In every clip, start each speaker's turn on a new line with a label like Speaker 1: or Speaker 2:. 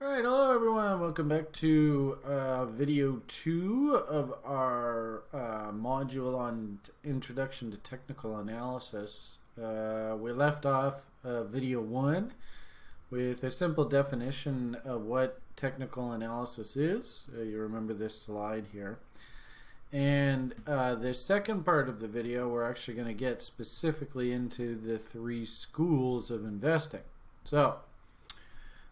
Speaker 1: Alright, hello everyone. Welcome back to uh, video two of our uh, module on Introduction to Technical Analysis. Uh, we left off uh, video one with a simple definition of what technical analysis is. Uh, you remember this slide here. And uh, the second part of the video, we're actually going to get specifically into the three schools of investing. So,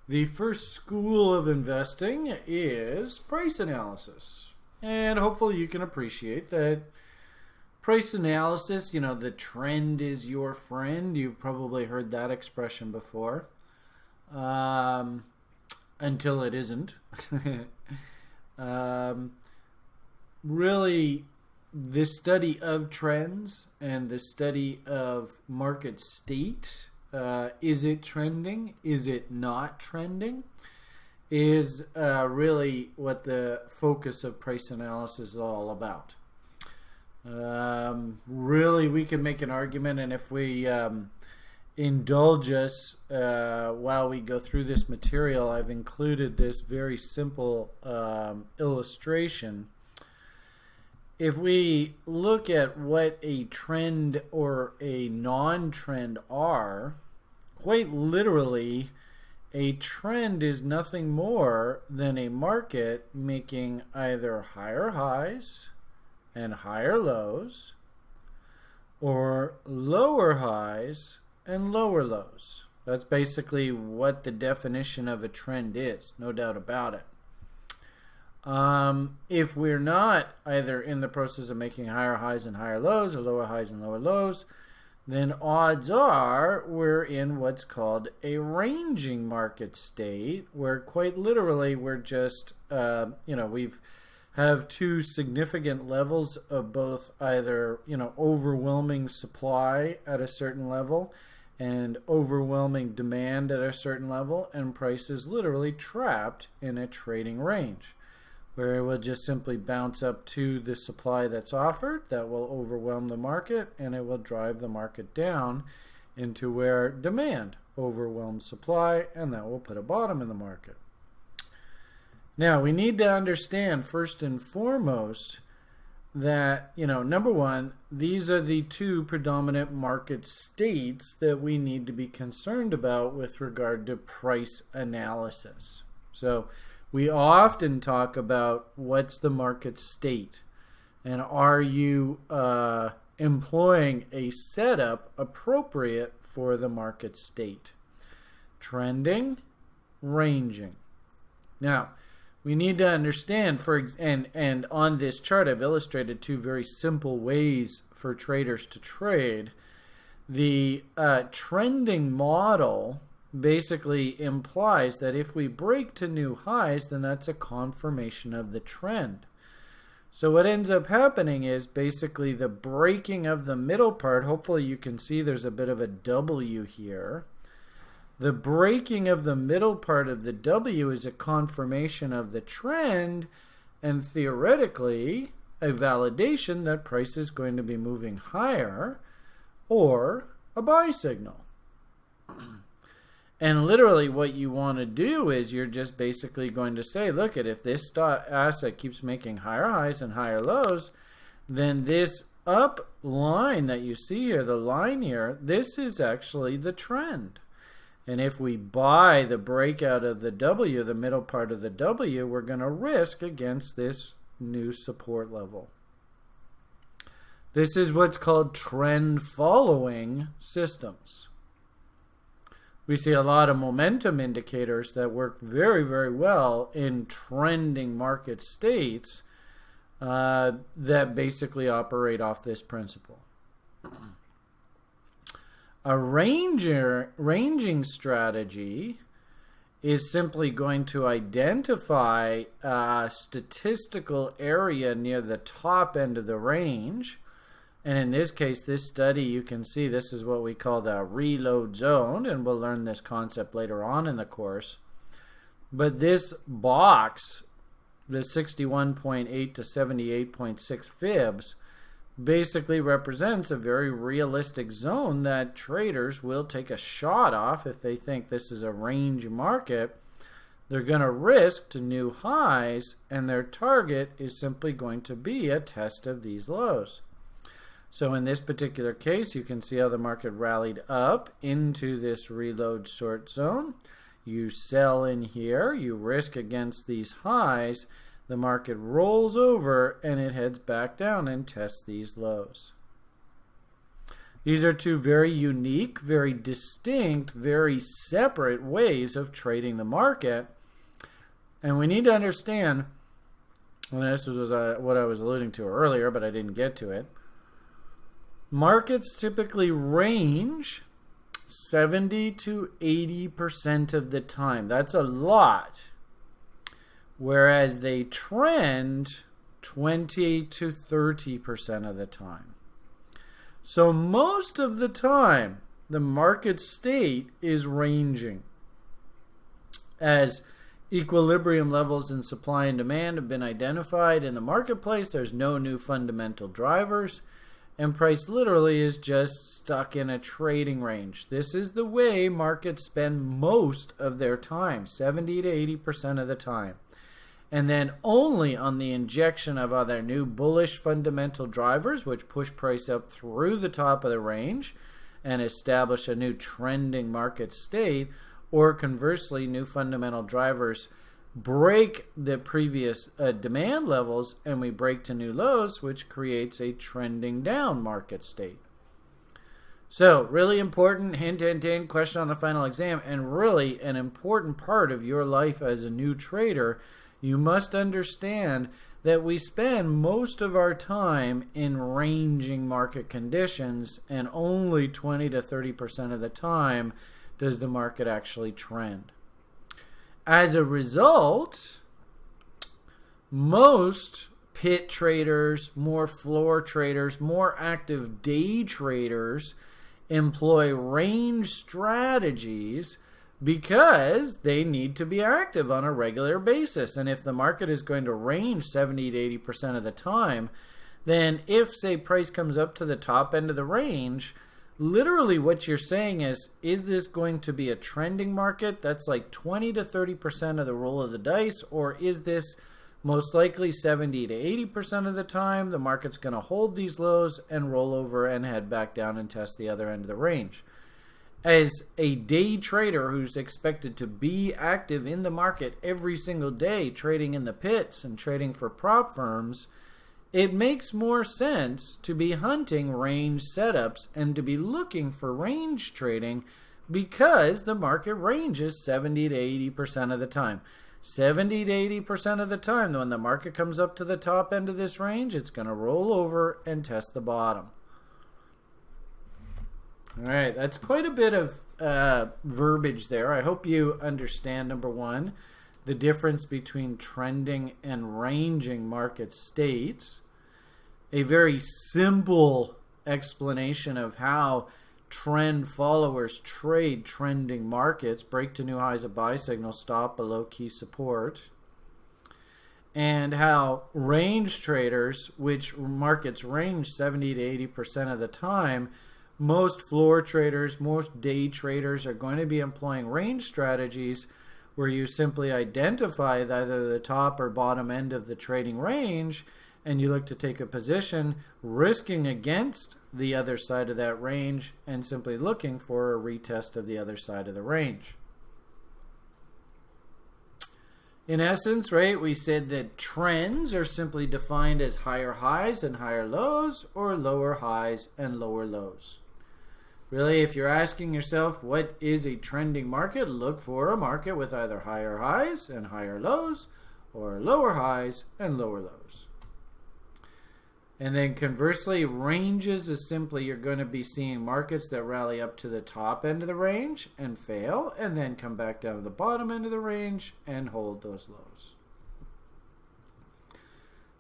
Speaker 1: the first school of investing is price analysis. And hopefully you can appreciate that price analysis, you know, the trend is your friend. You've probably heard that expression before. Um, until it isn't. um, really, the study of trends and the study of market state uh, is it trending? Is it not trending? Is uh, really what the focus of price analysis is all about. Um, really, we can make an argument, and if we um, indulge us uh, while we go through this material, I've included this very simple um, illustration. If we look at what a trend or a non trend are, quite literally, a trend is nothing more than a market making either higher highs and higher lows or lower highs and lower lows. That's basically what the definition of a trend is, no doubt about it. Um, if we're not either in the process of making higher highs and higher lows or lower highs and lower lows, then odds are we're in what's called a ranging market state, where quite literally we're just, uh, you know, we've have two significant levels of both either, you know, overwhelming supply at a certain level and overwhelming demand at a certain level, and prices literally trapped in a trading range where it will just simply bounce up to the supply that's offered that will overwhelm the market and it will drive the market down into where demand overwhelms supply and that will put a bottom in the market. Now we need to understand first and foremost that, you know, number one, these are the two predominant market states that we need to be concerned about with regard to price analysis. So we often talk about what's the market state and are you uh, employing a setup appropriate for the market state? Trending ranging. Now we need to understand for and and on this chart I've illustrated two very simple ways for traders to trade. The uh, trending model basically implies that if we break to new highs, then that's a confirmation of the trend. So what ends up happening is basically the breaking of the middle part. Hopefully you can see there's a bit of a W here. The breaking of the middle part of the W is a confirmation of the trend and theoretically a validation that price is going to be moving higher or a buy signal. And literally, what you want to do is you're just basically going to say, look at if this asset keeps making higher highs and higher lows, then this up line that you see here, the line here, this is actually the trend. And if we buy the breakout of the W, the middle part of the W, we're going to risk against this new support level. This is what's called trend following systems we see a lot of momentum indicators that work very, very well in trending market states uh, that basically operate off this principle. A ranger, ranging strategy is simply going to identify a statistical area near the top end of the range and in this case, this study, you can see this is what we call the reload zone, and we'll learn this concept later on in the course. But this box, the 61.8 to 78.6 fibs, basically represents a very realistic zone that traders will take a shot off if they think this is a range market they're going to risk to new highs, and their target is simply going to be a test of these lows. So in this particular case, you can see how the market rallied up into this reload short zone. You sell in here, you risk against these highs, the market rolls over and it heads back down and tests these lows. These are two very unique, very distinct, very separate ways of trading the market. And we need to understand, and this was what I was alluding to earlier, but I didn't get to it. Markets typically range 70 to 80% of the time. That's a lot. Whereas they trend 20 to 30% of the time. So most of the time, the market state is ranging. As equilibrium levels in supply and demand have been identified in the marketplace, there's no new fundamental drivers and price literally is just stuck in a trading range. This is the way markets spend most of their time, 70 to 80% of the time. And then only on the injection of other new bullish fundamental drivers, which push price up through the top of the range and establish a new trending market state, or conversely, new fundamental drivers break the previous uh, demand levels and we break to new lows, which creates a trending down market state. So, really important hint, hint, hint question on the final exam, and really an important part of your life as a new trader. You must understand that we spend most of our time in ranging market conditions, and only 20 to 30% of the time does the market actually trend. As a result, most pit traders, more floor traders, more active day traders employ range strategies because they need to be active on a regular basis. And if the market is going to range 70 to 80% of the time, then if, say, price comes up to the top end of the range, literally what you're saying is is this going to be a trending market that's like 20 to 30% of the roll of the dice or is this most likely 70 to 80% of the time the market's going to hold these lows and roll over and head back down and test the other end of the range? As a day trader who's expected to be active in the market every single day trading in the pits and trading for prop firms it makes more sense to be hunting range setups and to be looking for range trading because the market ranges 70 to 80% of the time. 70 to 80% of the time, when the market comes up to the top end of this range, it's going to roll over and test the bottom. All right, that's quite a bit of uh, verbiage there. I hope you understand, number one, the difference between trending and ranging market states a very simple explanation of how trend followers trade trending markets, break to new highs of buy signal, stop below key support, and how range traders, which markets range 70 to 80% of the time, most floor traders, most day traders are going to be employing range strategies where you simply identify either the top or bottom end of the trading range and you look to take a position risking against the other side of that range and simply looking for a retest of the other side of the range. In essence, right, we said that trends are simply defined as higher highs and higher lows or lower highs and lower lows. Really, if you're asking yourself what is a trending market, look for a market with either higher highs and higher lows or lower highs and lower lows. And then conversely, ranges is simply you're going to be seeing markets that rally up to the top end of the range and fail, and then come back down to the bottom end of the range and hold those lows.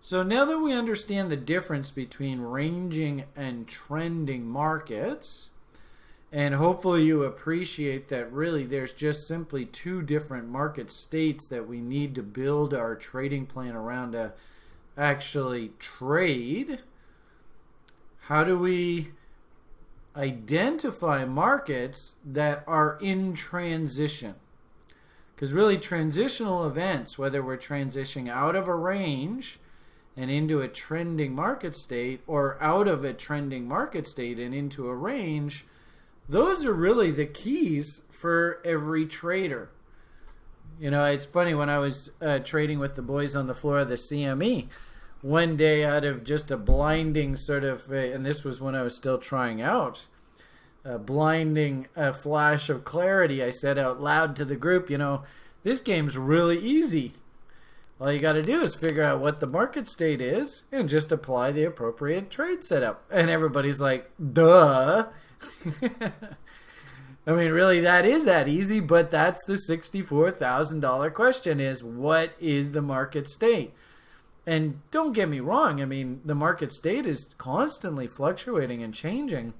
Speaker 1: So now that we understand the difference between ranging and trending markets, and hopefully you appreciate that really there's just simply two different market states that we need to build our trading plan around to actually trade? How do we identify markets that are in transition? Because really, transitional events, whether we're transitioning out of a range and into a trending market state or out of a trending market state and into a range, those are really the keys for every trader. You know, it's funny when I was uh, trading with the boys on the floor of the CME one day out of just a blinding sort of, and this was when I was still trying out, a blinding a flash of clarity, I said out loud to the group, you know, this game's really easy. All you got to do is figure out what the market state is and just apply the appropriate trade setup. And everybody's like, duh. I mean, really, that is that easy, but that's the $64,000 question is what is the market state? And don't get me wrong, I mean, the market state is constantly fluctuating and changing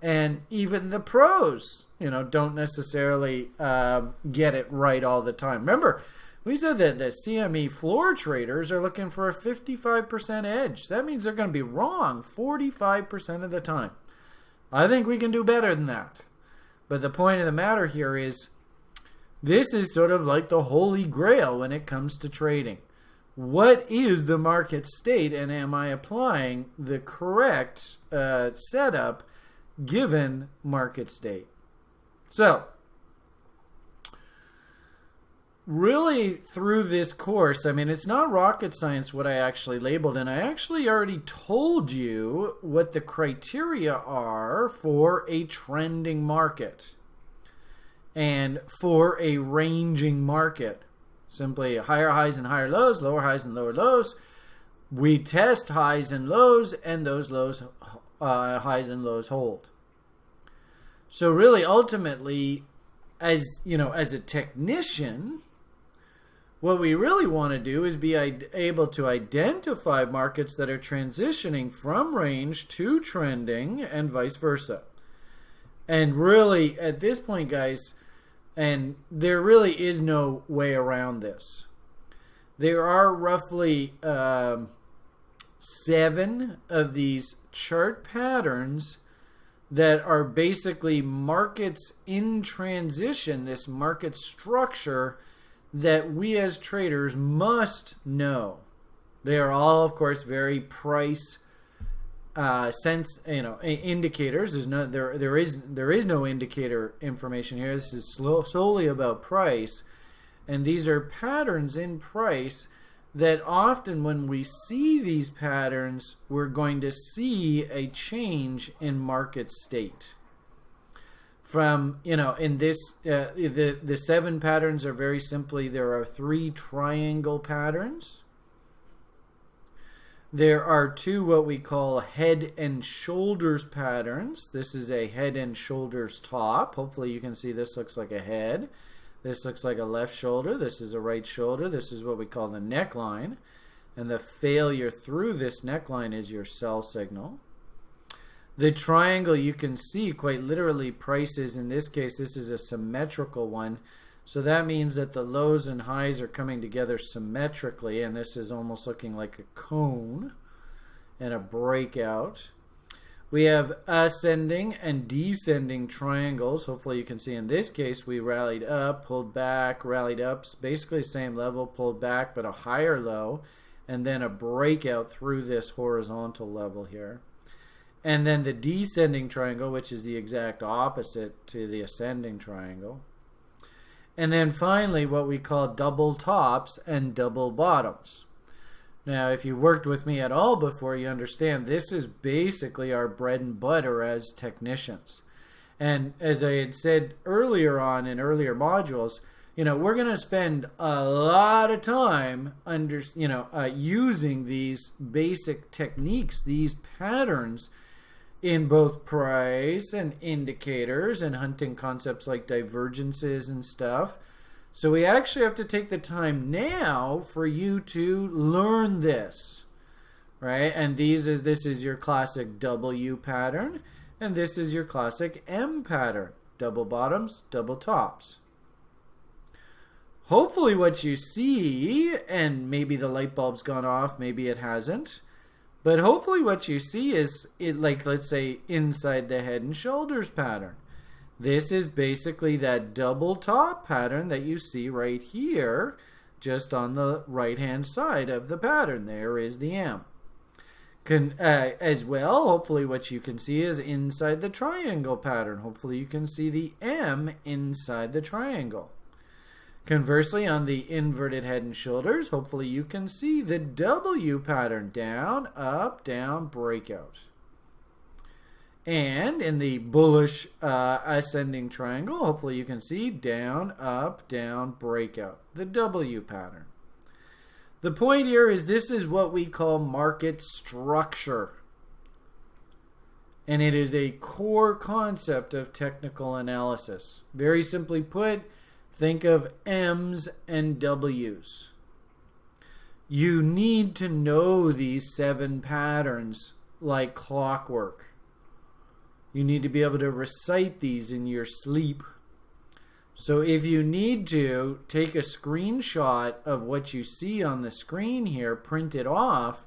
Speaker 1: and even the pros, you know, don't necessarily uh, get it right all the time. Remember, we said that the CME floor traders are looking for a 55% edge. That means they're going to be wrong 45% of the time. I think we can do better than that. But the point of the matter here is this is sort of like the holy grail when it comes to trading. What is the market state, and am I applying the correct uh, setup given market state. So, really through this course, I mean, it's not rocket science what I actually labeled, and I actually already told you what the criteria are for a trending market and for a ranging market. Simply higher highs and higher lows, lower highs and lower lows. We test highs and lows, and those lows uh, highs and lows hold. So really, ultimately, as you know, as a technician, what we really want to do is be able to identify markets that are transitioning from range to trending and vice versa. And really, at this point, guys, and there really is no way around this. There are roughly um, seven of these chart patterns that are basically markets in transition, this market structure that we as traders must know. They are all, of course, very price uh, sense, you know, indicators. There's no there there is there is no indicator information here. This is slow, solely about price, and these are patterns in price that often when we see these patterns, we're going to see a change in market state. From, you know, in this, uh, the, the seven patterns are very simply, there are three triangle patterns. There are two what we call head and shoulders patterns. This is a head and shoulders top. Hopefully you can see this looks like a head. This looks like a left shoulder. This is a right shoulder. This is what we call the neckline. And the failure through this neckline is your sell signal. The triangle you can see quite literally prices. In this case, this is a symmetrical one. So that means that the lows and highs are coming together symmetrically. And this is almost looking like a cone and a breakout. We have ascending and descending triangles. Hopefully you can see in this case we rallied up, pulled back, rallied up, basically same level, pulled back, but a higher low, and then a breakout through this horizontal level here. And then the descending triangle, which is the exact opposite to the ascending triangle. And then finally what we call double tops and double bottoms. Now, if you worked with me at all before, you understand this is basically our bread and butter as technicians. And as I had said earlier on in earlier modules, you know, we're going to spend a lot of time under, you know, uh, using these basic techniques, these patterns in both price and indicators and hunting concepts like divergences and stuff so we actually have to take the time now for you to learn this, right? And these are this is your classic W pattern, and this is your classic M pattern, double bottoms, double tops. Hopefully what you see, and maybe the light bulb's gone off, maybe it hasn't, but hopefully what you see is, it like let's say inside the head and shoulders pattern. This is basically that double top pattern that you see right here, just on the right hand side of the pattern. There is the M. Can, uh, as well, hopefully what you can see is inside the triangle pattern. Hopefully you can see the M inside the triangle. Conversely, on the inverted head and shoulders, hopefully you can see the W pattern. Down, up, down, breakout. And in the bullish uh, ascending triangle, hopefully you can see down, up, down, breakout. The W pattern. The point here is this is what we call market structure. And it is a core concept of technical analysis. Very simply put, think of M's and W's. You need to know these seven patterns like clockwork. You need to be able to recite these in your sleep. So if you need to, take a screenshot of what you see on the screen here, print it off,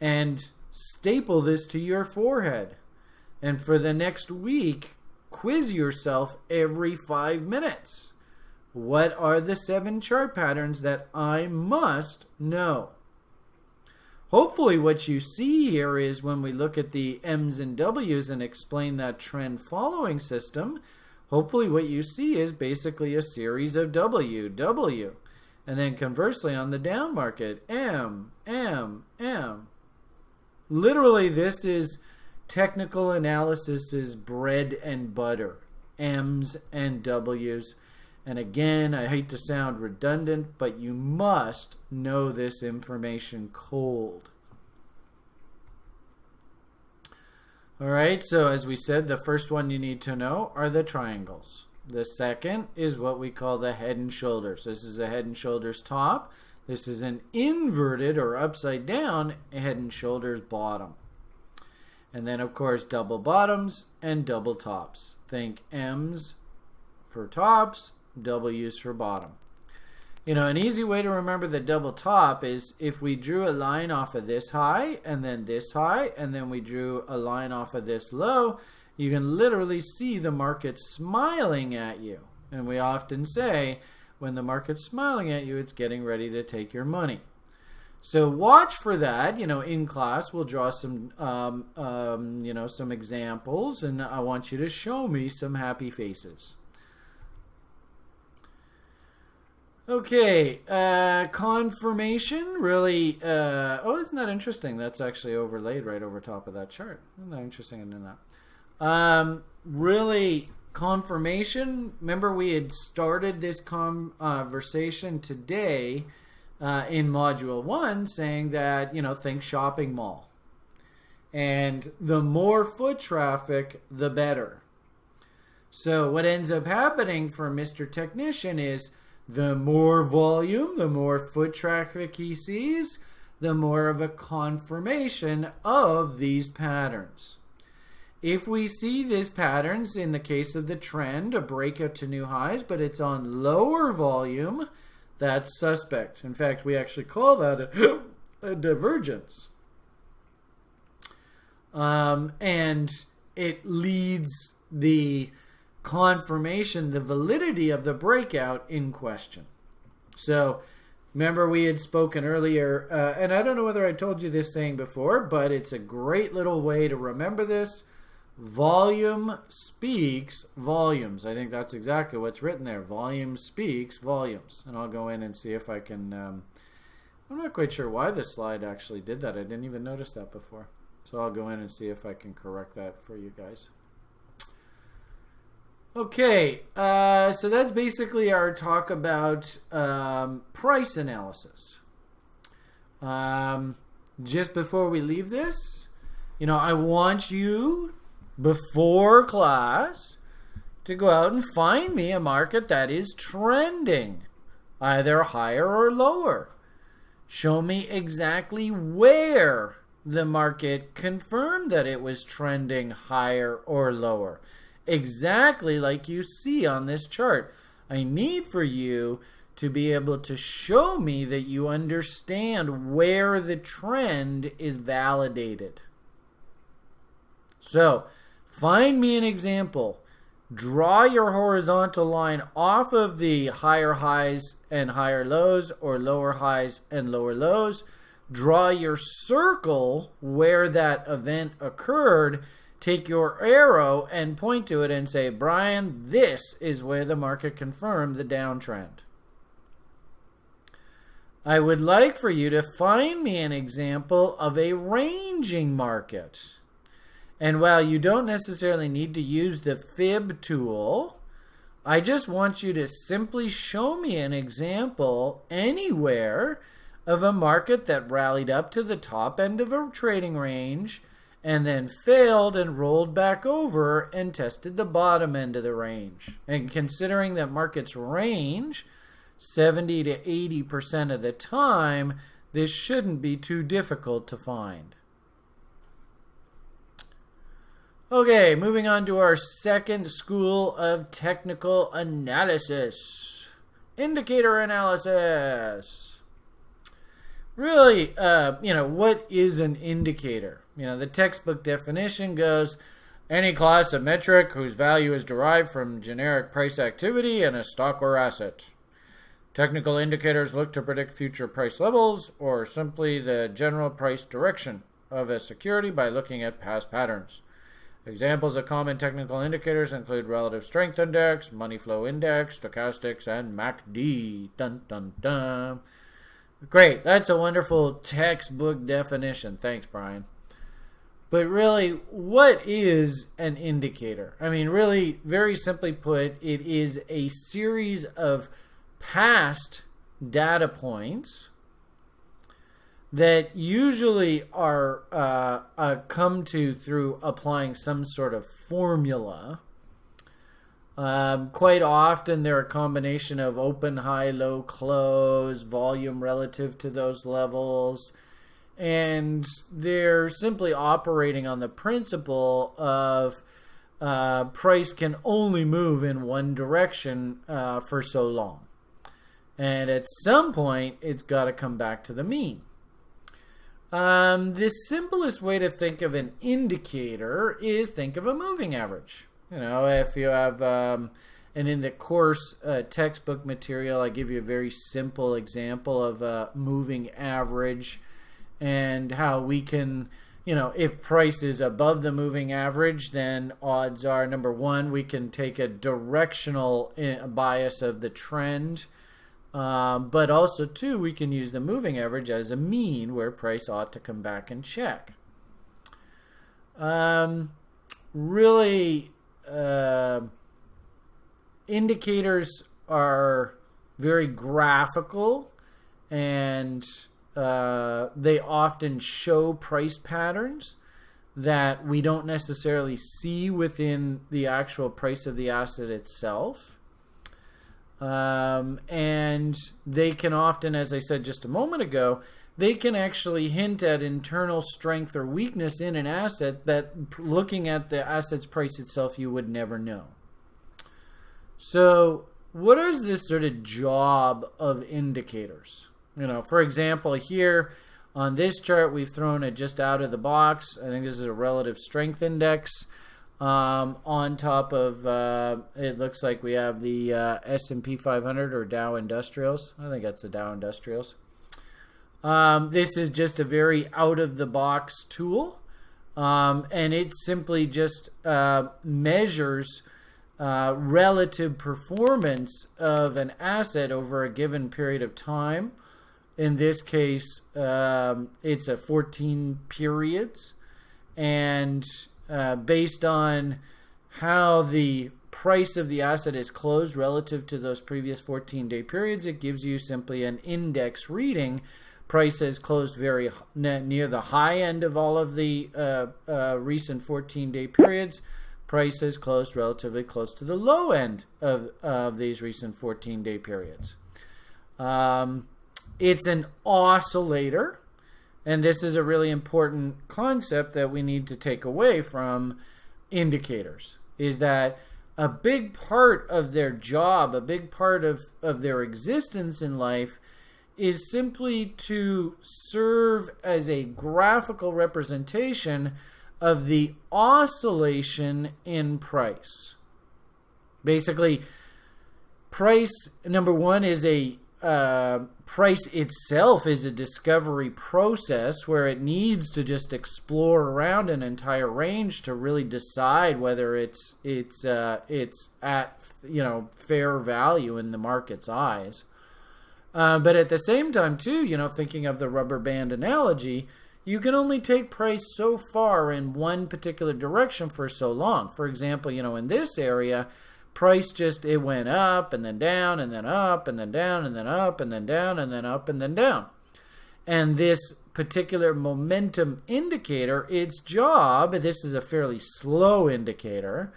Speaker 1: and staple this to your forehead. And for the next week, quiz yourself every five minutes. What are the seven chart patterns that I must know? Hopefully what you see here is when we look at the M's and W's and explain that trend following system, hopefully what you see is basically a series of W, W. And then conversely on the down market, M, M, M. Literally this is technical analysis is bread and butter. M's and W's. And again, I hate to sound redundant, but you must know this information cold. All right, so as we said, the first one you need to know are the triangles. The second is what we call the head and shoulders. This is a head and shoulders top. This is an inverted or upside down head and shoulders bottom. And then, of course, double bottoms and double tops. Think M's for tops, W's for bottom. You know, an easy way to remember the double top is if we drew a line off of this high and then this high and then we drew a line off of this low, you can literally see the market smiling at you. And we often say when the market's smiling at you, it's getting ready to take your money. So watch for that. You know, in class we'll draw some, um, um, you know, some examples, and I want you to show me some happy faces. Okay, uh, confirmation really. Uh, oh, isn't that interesting? That's actually overlaid right over top of that chart. Isn't that interesting in that? Um, really, confirmation. Remember, we had started this conversation today uh, in Module One, saying that you know, think shopping mall, and the more foot traffic, the better. So what ends up happening for Mr. Technician is the more volume, the more foot traffic he sees, the more of a confirmation of these patterns. If we see these patterns in the case of the trend, a breakout to new highs, but it's on lower volume, that's suspect. In fact, we actually call that a, a divergence. Um, and it leads the confirmation, the validity of the breakout in question. So, remember we had spoken earlier, uh, and I don't know whether I told you this saying before, but it's a great little way to remember this. Volume speaks volumes. I think that's exactly what's written there. Volume speaks volumes. And I'll go in and see if I can. Um, I'm not quite sure why this slide actually did that. I didn't even notice that before. So I'll go in and see if I can correct that for you guys. Okay, uh, so that's basically our talk about um, price analysis. Um, just before we leave this, you know, I want you before class to go out and find me a market that is trending, either higher or lower. Show me exactly where the market confirmed that it was trending higher or lower exactly like you see on this chart. I need for you to be able to show me that you understand where the trend is validated. So, find me an example. draw your horizontal line off of the higher highs and higher lows or lower highs and lower lows. Draw your circle where that event occurred. Take your arrow and point to it and say, Brian, this is where the market confirmed the downtrend. I would like for you to find me an example of a ranging market. And while you don't necessarily need to use the fib tool, I just want you to simply show me an example anywhere of a market that rallied up to the top end of a trading range and then failed and rolled back over and tested the bottom end of the range. And considering that markets range 70 to 80% of the time, this shouldn't be too difficult to find. Okay, moving on to our second school of technical analysis indicator analysis. Really, uh, you know, what is an indicator? You know, the textbook definition goes any class of metric whose value is derived from generic price activity in a stock or asset. Technical indicators look to predict future price levels or simply the general price direction of a security by looking at past patterns. Examples of common technical indicators include relative strength index, money flow index, stochastics, and MACD. Dun dun dun. Great, that's a wonderful textbook definition. Thanks, Brian. But really, what is an indicator? I mean, really, very simply put, it is a series of past data points that usually are uh, uh, come to through applying some sort of formula. Um, quite often, they're a combination of open, high, low, close, volume relative to those levels, and they're simply operating on the principle of uh, price can only move in one direction uh, for so long. And at some point, it's got to come back to the mean. Um, the simplest way to think of an indicator is think of a moving average. You know, if you have, um, and in the course uh, textbook material, I give you a very simple example of a moving average and how we can, you know, if price is above the moving average, then odds are number one, we can take a directional uh, bias of the trend um, but also, too, we can use the moving average as a mean where price ought to come back and check. Um, really, uh, indicators are very graphical and uh, they often show price patterns that we don't necessarily see within the actual price of the asset itself. Um, and they can often, as I said just a moment ago, they can actually hint at internal strength or weakness in an asset that looking at the asset's price itself you would never know. So, what is this sort of job of indicators? You know, for example, here on this chart, we've thrown it just out of the box. I think this is a relative strength index. Um, on top of uh, it looks like we have the uh, S&P 500 or Dow Industrials. I think that's the Dow Industrials. Um, this is just a very out of the box tool, um, and it simply just uh, measures uh, relative performance of an asset over a given period of time. In this case, um, it's a 14 periods, and uh, based on how the price of the asset is closed relative to those previous 14 day periods, it gives you simply an index reading. Price has closed very near the high end of all of the uh, uh, recent 14 day periods. Price has closed relatively close to the low end of, of these recent 14 day periods. Um, it's an oscillator. And this is a really important concept that we need to take away from indicators is that a big part of their job, a big part of, of their existence in life is simply to serve as a graphical representation of the oscillation in price. Basically, price number one is a uh, price itself is a discovery process where it needs to just explore around an entire range to really decide whether it's it's uh, it's at you know fair value in the market's eyes. Uh, but at the same time, too, you know, thinking of the rubber band analogy, you can only take price so far in one particular direction for so long. For example, you know, in this area, price just it went up and then down and then up and then down and then up and then down and then up and then down. And this particular momentum indicator, its job, this is a fairly slow indicator,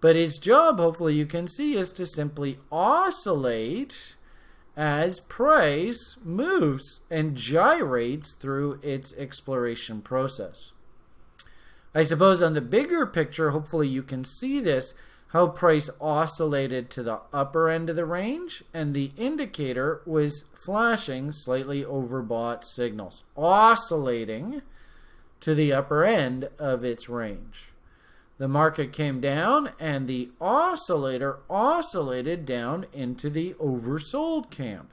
Speaker 1: but its job, hopefully you can see, is to simply oscillate as price moves and gyrates through its exploration process. I suppose on the bigger picture, hopefully you can see this, how price oscillated to the upper end of the range and the indicator was flashing slightly overbought signals, oscillating to the upper end of its range. The market came down and the oscillator oscillated down into the oversold camp.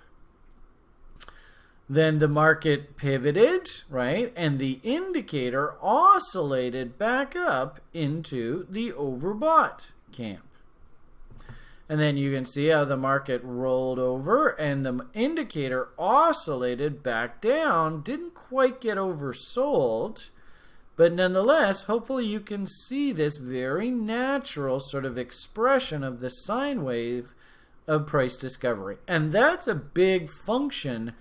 Speaker 1: Then the market pivoted, right? And the indicator oscillated back up into the overbought camp. And then you can see how the market rolled over and the indicator oscillated back down, didn't quite get oversold but nonetheless, hopefully you can see this very natural sort of expression of the sine wave of price discovery. And that's a big function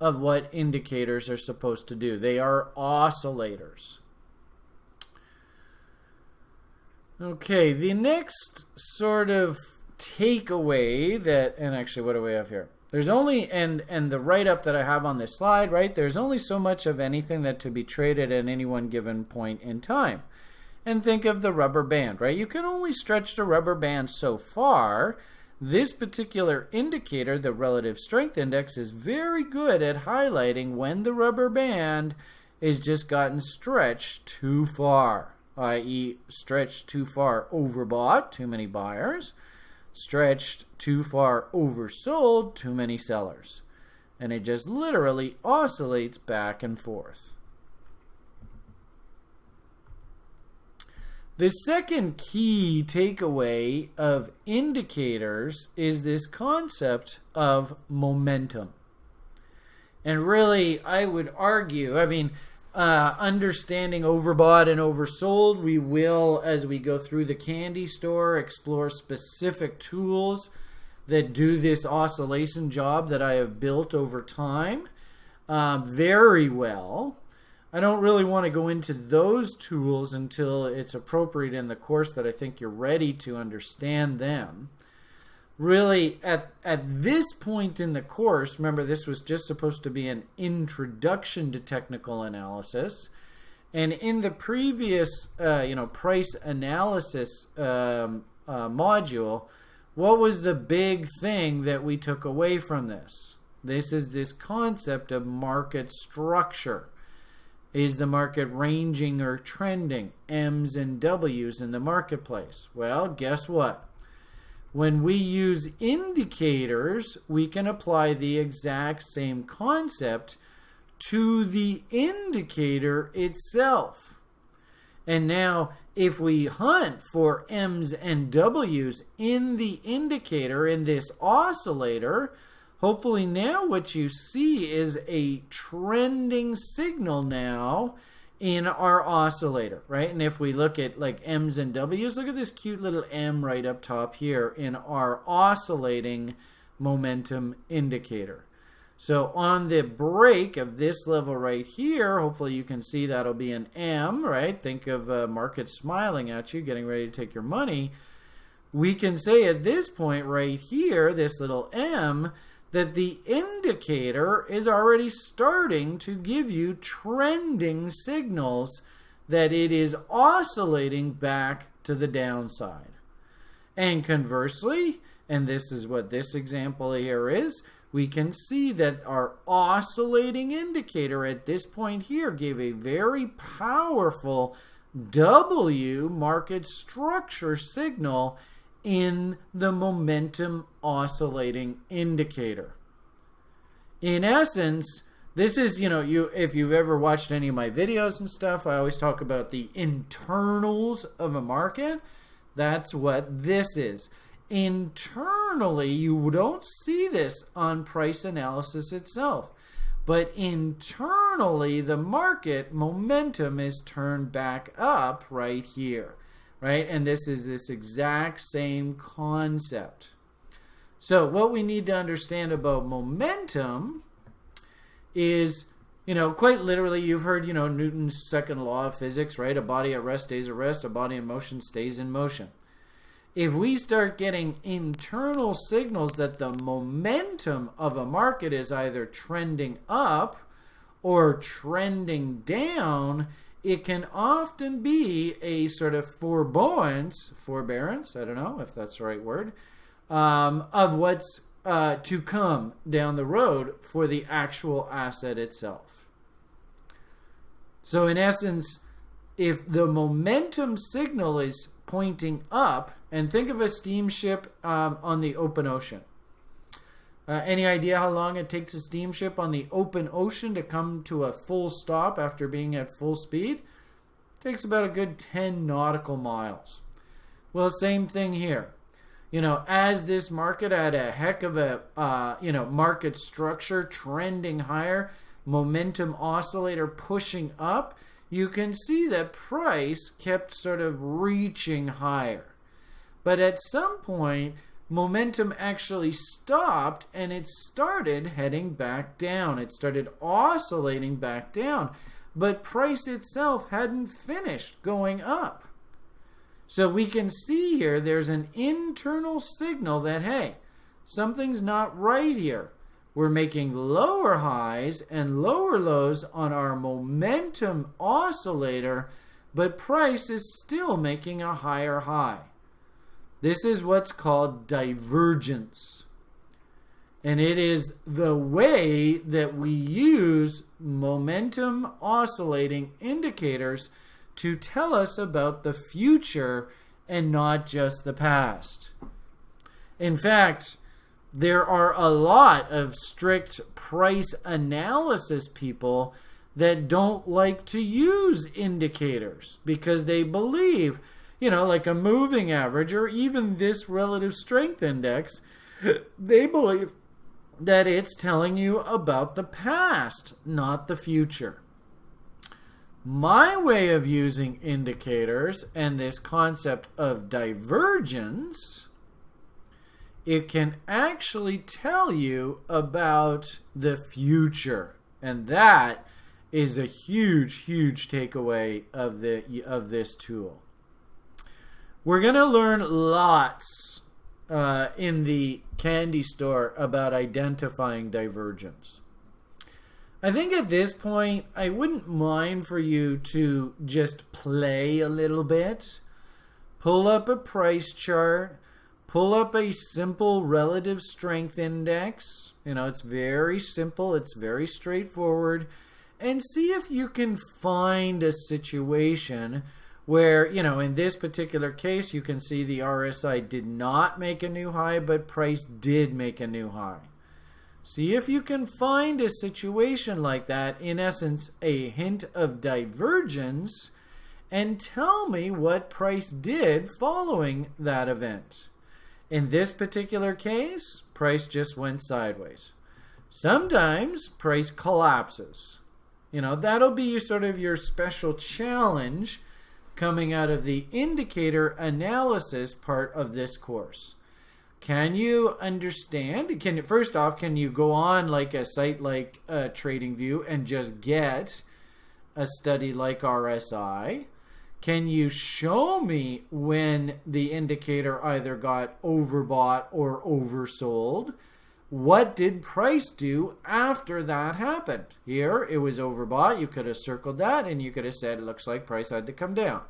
Speaker 1: of what indicators are supposed to do. They are oscillators. Okay, the next sort of takeaway that, and actually what do we have here? There's only and and the write up that I have on this slide, right? There's only so much of anything that to be traded at any one given point in time. And think of the rubber band, right? You can only stretch the rubber band so far. This particular indicator, the relative strength index, is very good at highlighting when the rubber band is just gotten stretched too far, i.e., stretched too far overbought, too many buyers stretched too far oversold too many sellers. And it just literally oscillates back and forth. The second key takeaway of indicators is this concept of momentum. And really, I would argue, I mean, uh, understanding overbought and oversold. We will, as we go through the candy store, explore specific tools that do this oscillation job that I have built over time um, very well. I don't really want to go into those tools until it's appropriate in the course that I think you're ready to understand them really at at this point in the course remember this was just supposed to be an introduction to technical analysis. And in the previous uh, you know price analysis um, uh, module what was the big thing that we took away from this? This is this concept of market structure. Is the market ranging or trending? M's and w's in the marketplace. Well guess what when we use indicators, we can apply the exact same concept to the indicator itself. And now, if we hunt for M's and W's in the indicator, in this oscillator, hopefully now what you see is a trending signal now in our oscillator, right? And if we look at like M's and W's, look at this cute little M right up top here in our oscillating momentum indicator. So on the break of this level right here, hopefully you can see that'll be an M, right? Think of uh, a market smiling at you, getting ready to take your money. We can say at this point right here, this little M, that the indicator is already starting to give you trending signals that it is oscillating back to the downside. And conversely, and this is what this example here is, we can see that our oscillating indicator at this point here gave a very powerful W market structure signal in the momentum oscillating indicator. In essence, this is, you know, you if you've ever watched any of my videos and stuff, I always talk about the internals of a market. That's what this is. Internally, you don't see this on price analysis itself. But internally, the market momentum is turned back up right here, right? And this is this exact same concept. So, what we need to understand about momentum is, you know, quite literally, you've heard, you know, Newton's second law of physics, right? A body at rest stays at rest, a body in motion stays in motion if we start getting internal signals that the momentum of a market is either trending up or trending down, it can often be a sort of forbearance, forbearance, I don't know if that's the right word, um, of what's uh, to come down the road for the actual asset itself. So, in essence, if the momentum signal is pointing up, and think of a steamship um, on the open ocean. Uh, any idea how long it takes a steamship on the open ocean to come to a full stop after being at full speed? It takes about a good 10 nautical miles. Well, same thing here. You know, as this market had a heck of a, uh, you know, market structure trending higher, momentum oscillator pushing up, you can see that price kept sort of reaching higher. But at some point, momentum actually stopped and it started heading back down. It started oscillating back down. But price itself hadn't finished going up. So we can see here there's an internal signal that, hey, something's not right here. We're making lower highs and lower lows on our momentum oscillator, but price is still making a higher high. This is what's called divergence. And it is the way that we use momentum oscillating indicators to tell us about the future and not just the past. In fact, there are a lot of strict price analysis people that don't like to use indicators because they believe you know, like a moving average or even this relative strength index, they believe that it's telling you about the past, not the future. My way of using indicators and this concept of divergence, it can actually tell you about the future. And that is a huge, huge takeaway of the of this tool. We're going to learn lots uh, in the candy store about identifying divergence. I think at this point, I wouldn't mind for you to just play a little bit. Pull up a price chart. Pull up a simple relative strength index. You know, it's very simple, it's very straightforward. And see if you can find a situation where, you know, in this particular case, you can see the RSI did not make a new high, but price did make a new high. See if you can find a situation like that, in essence, a hint of divergence, and tell me what price did following that event. In this particular case, price just went sideways. Sometimes price collapses. You know, that'll be sort of your special challenge coming out of the indicator analysis part of this course. Can you understand? Can first off, can you go on like a site like uh, TradingView and just get a study like RSI? Can you show me when the indicator either got overbought or oversold? What did price do after that happened? Here, it was overbought. You could have circled that and you could have said, it looks like price had to come down.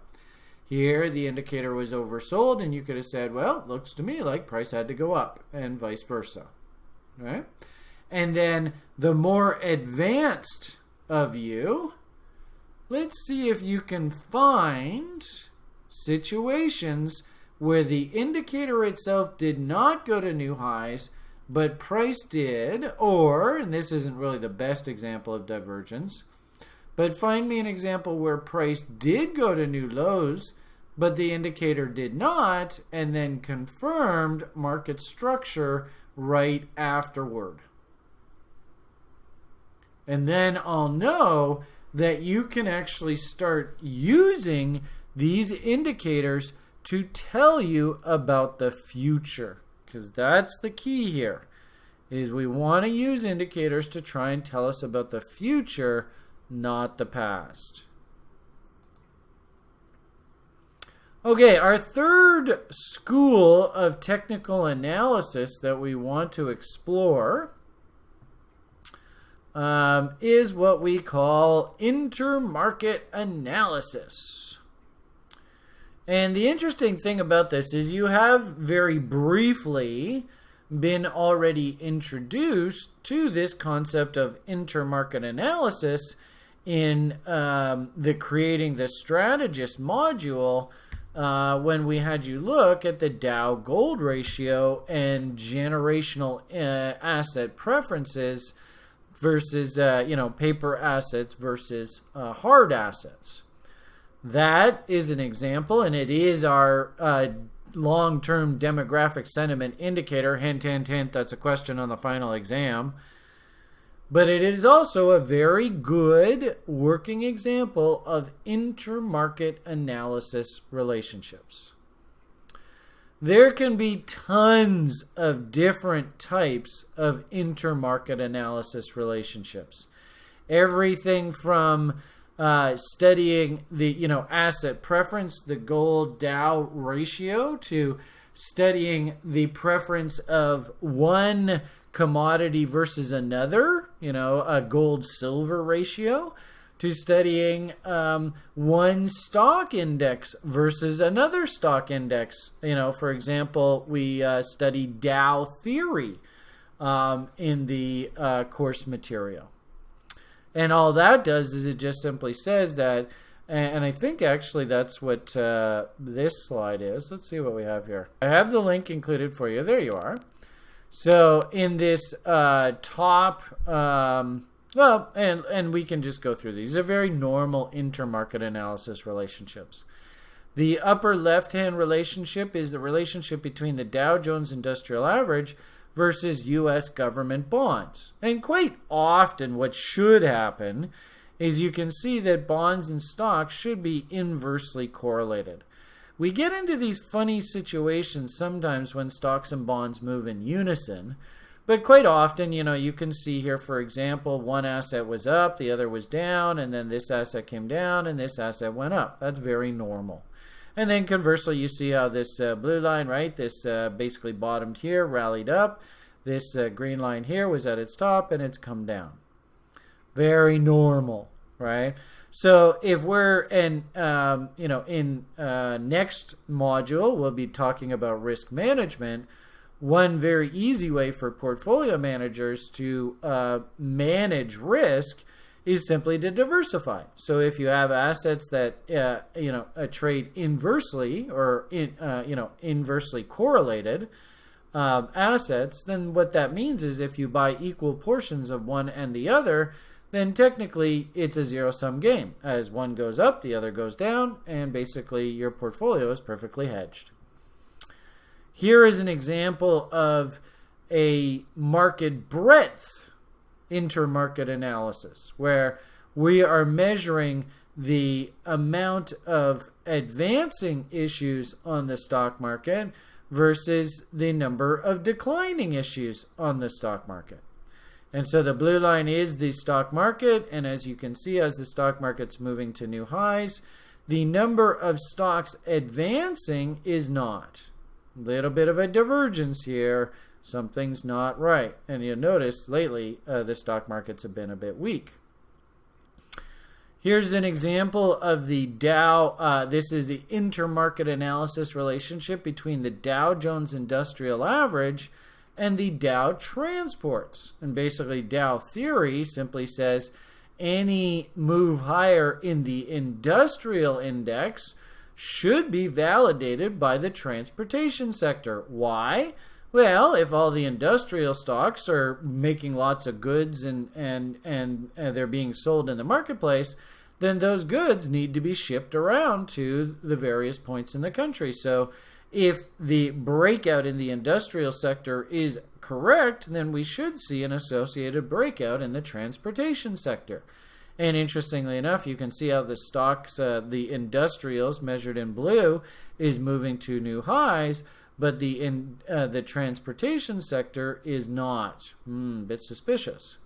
Speaker 1: Here, the indicator was oversold, and you could have said, well, looks to me like price had to go up, and vice versa. Right? And then the more advanced of you, let's see if you can find situations where the indicator itself did not go to new highs, but price did, or, and this isn't really the best example of divergence, but find me an example where price did go to new lows, but the indicator did not, and then confirmed market structure right afterward. And then I'll know that you can actually start using these indicators to tell you about the future because that's the key here is we want to use indicators to try and tell us about the future not the past. Okay our third school of technical analysis that we want to explore um, is what we call intermarket analysis and the interesting thing about this is you have very briefly been already introduced to this concept of intermarket analysis in um, the creating the strategist module uh, when we had you look at the Dow gold ratio and generational uh, asset preferences versus uh, you know paper assets versus uh, hard assets. That is an example, and it is our uh, long term demographic sentiment indicator. Hint, hint, hint, that's a question on the final exam. But it is also a very good working example of intermarket analysis relationships. There can be tons of different types of intermarket analysis relationships. Everything from uh, studying the you know asset preference, the gold Dow ratio, to studying the preference of one commodity versus another, you know, a gold silver ratio, to studying um, one stock index versus another stock index. You know, for example, we uh, study Dow theory um, in the uh, course material. And all that does is it just simply says that, and I think actually that's what uh, this slide is. Let's see what we have here. I have the link included for you. There you are. So in this uh, top, um, well, and, and we can just go through these. These are very normal intermarket analysis relationships. The upper left-hand relationship is the relationship between the Dow Jones Industrial Average versus U.S. government bonds. And quite often, what should happen is you can see that bonds and stocks should be inversely correlated. We get into these funny situations sometimes when stocks and bonds move in unison. But quite often, you know, you can see here, for example, one asset was up, the other was down, and then this asset came down, and this asset went up. That's very normal. And then conversely, you see how this uh, blue line, right, this uh, basically bottomed here, rallied up. This uh, green line here was at its top, and it's come down. Very normal, right? So if we're in, um, you know, in uh, next module, we'll be talking about risk management. One very easy way for portfolio managers to uh, manage risk is simply to diversify. So if you have assets that uh, you know trade inversely or in, uh, you know inversely correlated um, assets, then what that means is if you buy equal portions of one and the other, then technically it's a zero sum game. As one goes up, the other goes down, and basically your portfolio is perfectly hedged. Here is an example of a market breadth intermarket analysis, where we are measuring the amount of advancing issues on the stock market versus the number of declining issues on the stock market. And so the blue line is the stock market, and as you can see, as the stock market's moving to new highs, the number of stocks advancing is not. A little bit of a divergence here something's not right. And you'll notice lately uh, the stock markets have been a bit weak. Here's an example of the Dow. Uh, this is the intermarket analysis relationship between the Dow Jones Industrial Average and the Dow Transports. And basically, Dow theory simply says any move higher in the industrial index should be validated by the transportation sector. Why? Well, if all the industrial stocks are making lots of goods and, and, and, and they're being sold in the marketplace, then those goods need to be shipped around to the various points in the country. So if the breakout in the industrial sector is correct, then we should see an associated breakout in the transportation sector. And interestingly enough, you can see how the stocks, uh, the industrials measured in blue, is moving to new highs, but the in uh, the transportation sector is not. Hmm, bit suspicious.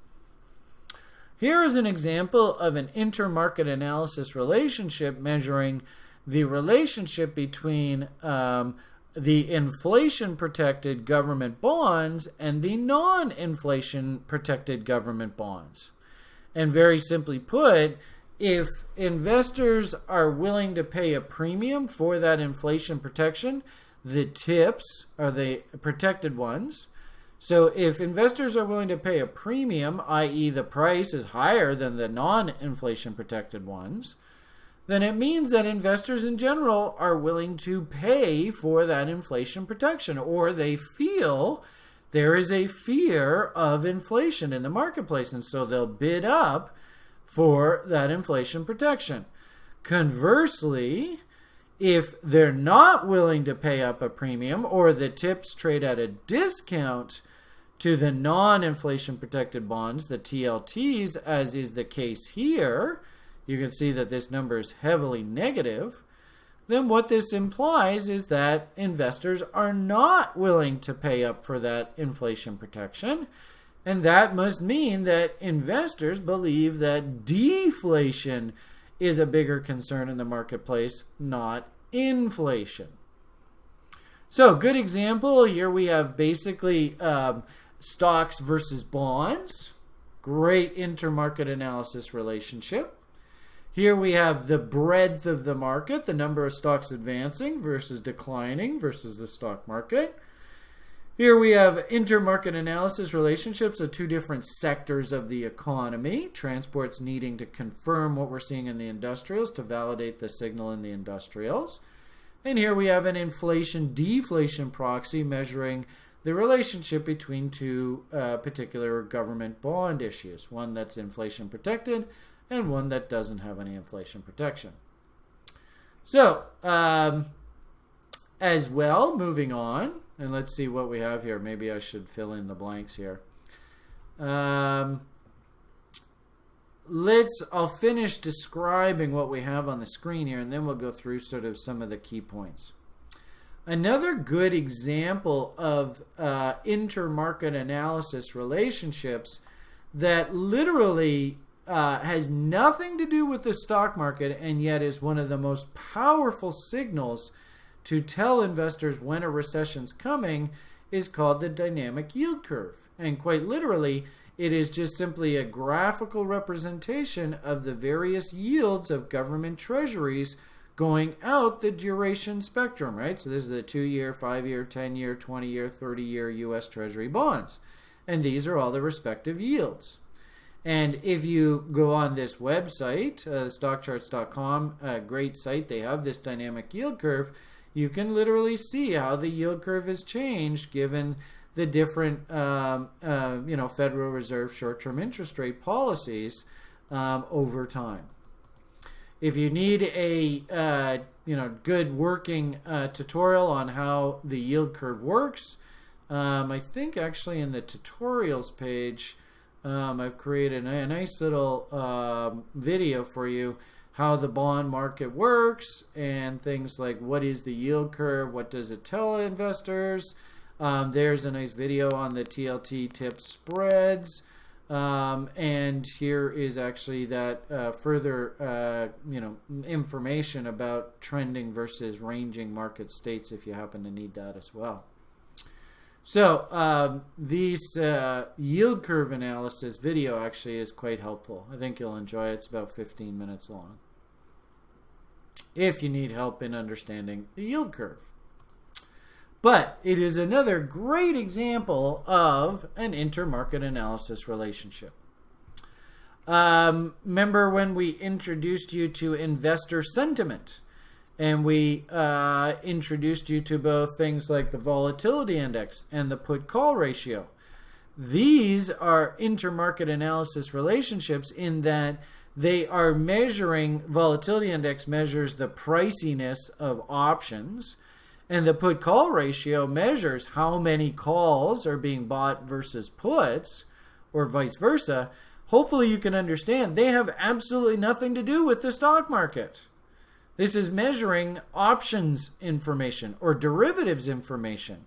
Speaker 1: Here is an example of an intermarket analysis relationship measuring the relationship between um, the inflation protected government bonds and the non inflation protected government bonds. And very simply put, if investors are willing to pay a premium for that inflation protection, the tips are the protected ones. So if investors are willing to pay a premium, i.e., the price is higher than the non inflation protected ones, then it means that investors in general are willing to pay for that inflation protection, or they feel there is a fear of inflation in the marketplace, and so they'll bid up for that inflation protection. Conversely, if they're not willing to pay up a premium or the tips trade at a discount to the non inflation protected bonds, the TLTs, as is the case here, you can see that this number is heavily negative, then what this implies is that investors are not willing to pay up for that inflation protection. And that must mean that investors believe that deflation is a bigger concern in the marketplace, not inflation. So, good example here we have basically um, stocks versus bonds. Great intermarket analysis relationship. Here we have the breadth of the market, the number of stocks advancing versus declining versus the stock market. Here we have intermarket analysis relationships of two different sectors of the economy. Transports needing to confirm what we're seeing in the industrials to validate the signal in the industrials. And here we have an inflation deflation proxy measuring the relationship between two uh, particular government bond issues one that's inflation protected and one that doesn't have any inflation protection. So, um, as well, moving on, and let's see what we have here. Maybe I should fill in the blanks here. Um, let's, I'll finish describing what we have on the screen here, and then we'll go through sort of some of the key points. Another good example of uh, intermarket analysis relationships that literally uh, has nothing to do with the stock market and yet is one of the most powerful signals to tell investors when a recession's coming is called the dynamic yield curve. And quite literally, it is just simply a graphical representation of the various yields of government treasuries going out the duration spectrum, right? So this is the two year, five year, 10 year, 20 year, 30 year US Treasury bonds. And these are all the respective yields. And if you go on this website, uh, stockcharts.com, a great site, they have this dynamic yield curve. You can literally see how the yield curve has changed given the different, um, uh, you know, Federal Reserve short-term interest rate policies um, over time. If you need a, uh, you know, good working uh, tutorial on how the yield curve works, um, I think actually in the tutorials page, um, I've created a nice little uh, video for you how the bond market works and things like what is the yield curve, what does it tell investors. Um, there's a nice video on the TLT tip spreads. Um, and here is actually that uh, further uh, you know information about trending versus ranging market states if you happen to need that as well. So um, this uh, yield curve analysis video actually is quite helpful. I think you'll enjoy it. It's about 15 minutes long. If you need help in understanding the yield curve. But it is another great example of an intermarket analysis relationship. Um, remember when we introduced you to investor sentiment? and we uh, introduced you to both things like the volatility index and the put call ratio. These are intermarket analysis relationships in that they are measuring volatility index measures the priciness of options and the put call ratio measures how many calls are being bought versus puts or vice versa. Hopefully you can understand they have absolutely nothing to do with the stock market. This is measuring options information or derivatives information.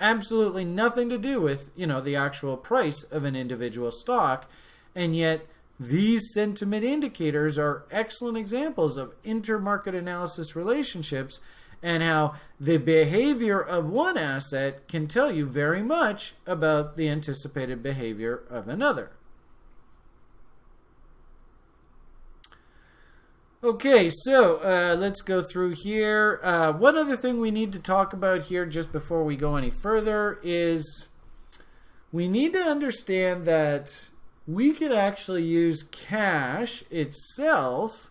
Speaker 1: Absolutely nothing to do with you know the actual price of an individual stock and yet these sentiment indicators are excellent examples of intermarket analysis relationships and how the behavior of one asset can tell you very much about the anticipated behavior of another. Okay, so uh, let's go through here. Uh, one other thing we need to talk about here just before we go any further is we need to understand that we could actually use cash itself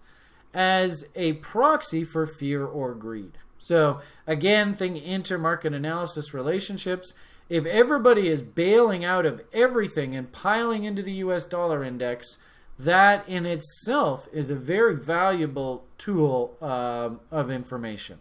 Speaker 1: as a proxy for fear or greed. So again, think intermarket analysis relationships. If everybody is bailing out of everything and piling into the US dollar index, that in itself is a very valuable tool um, of information.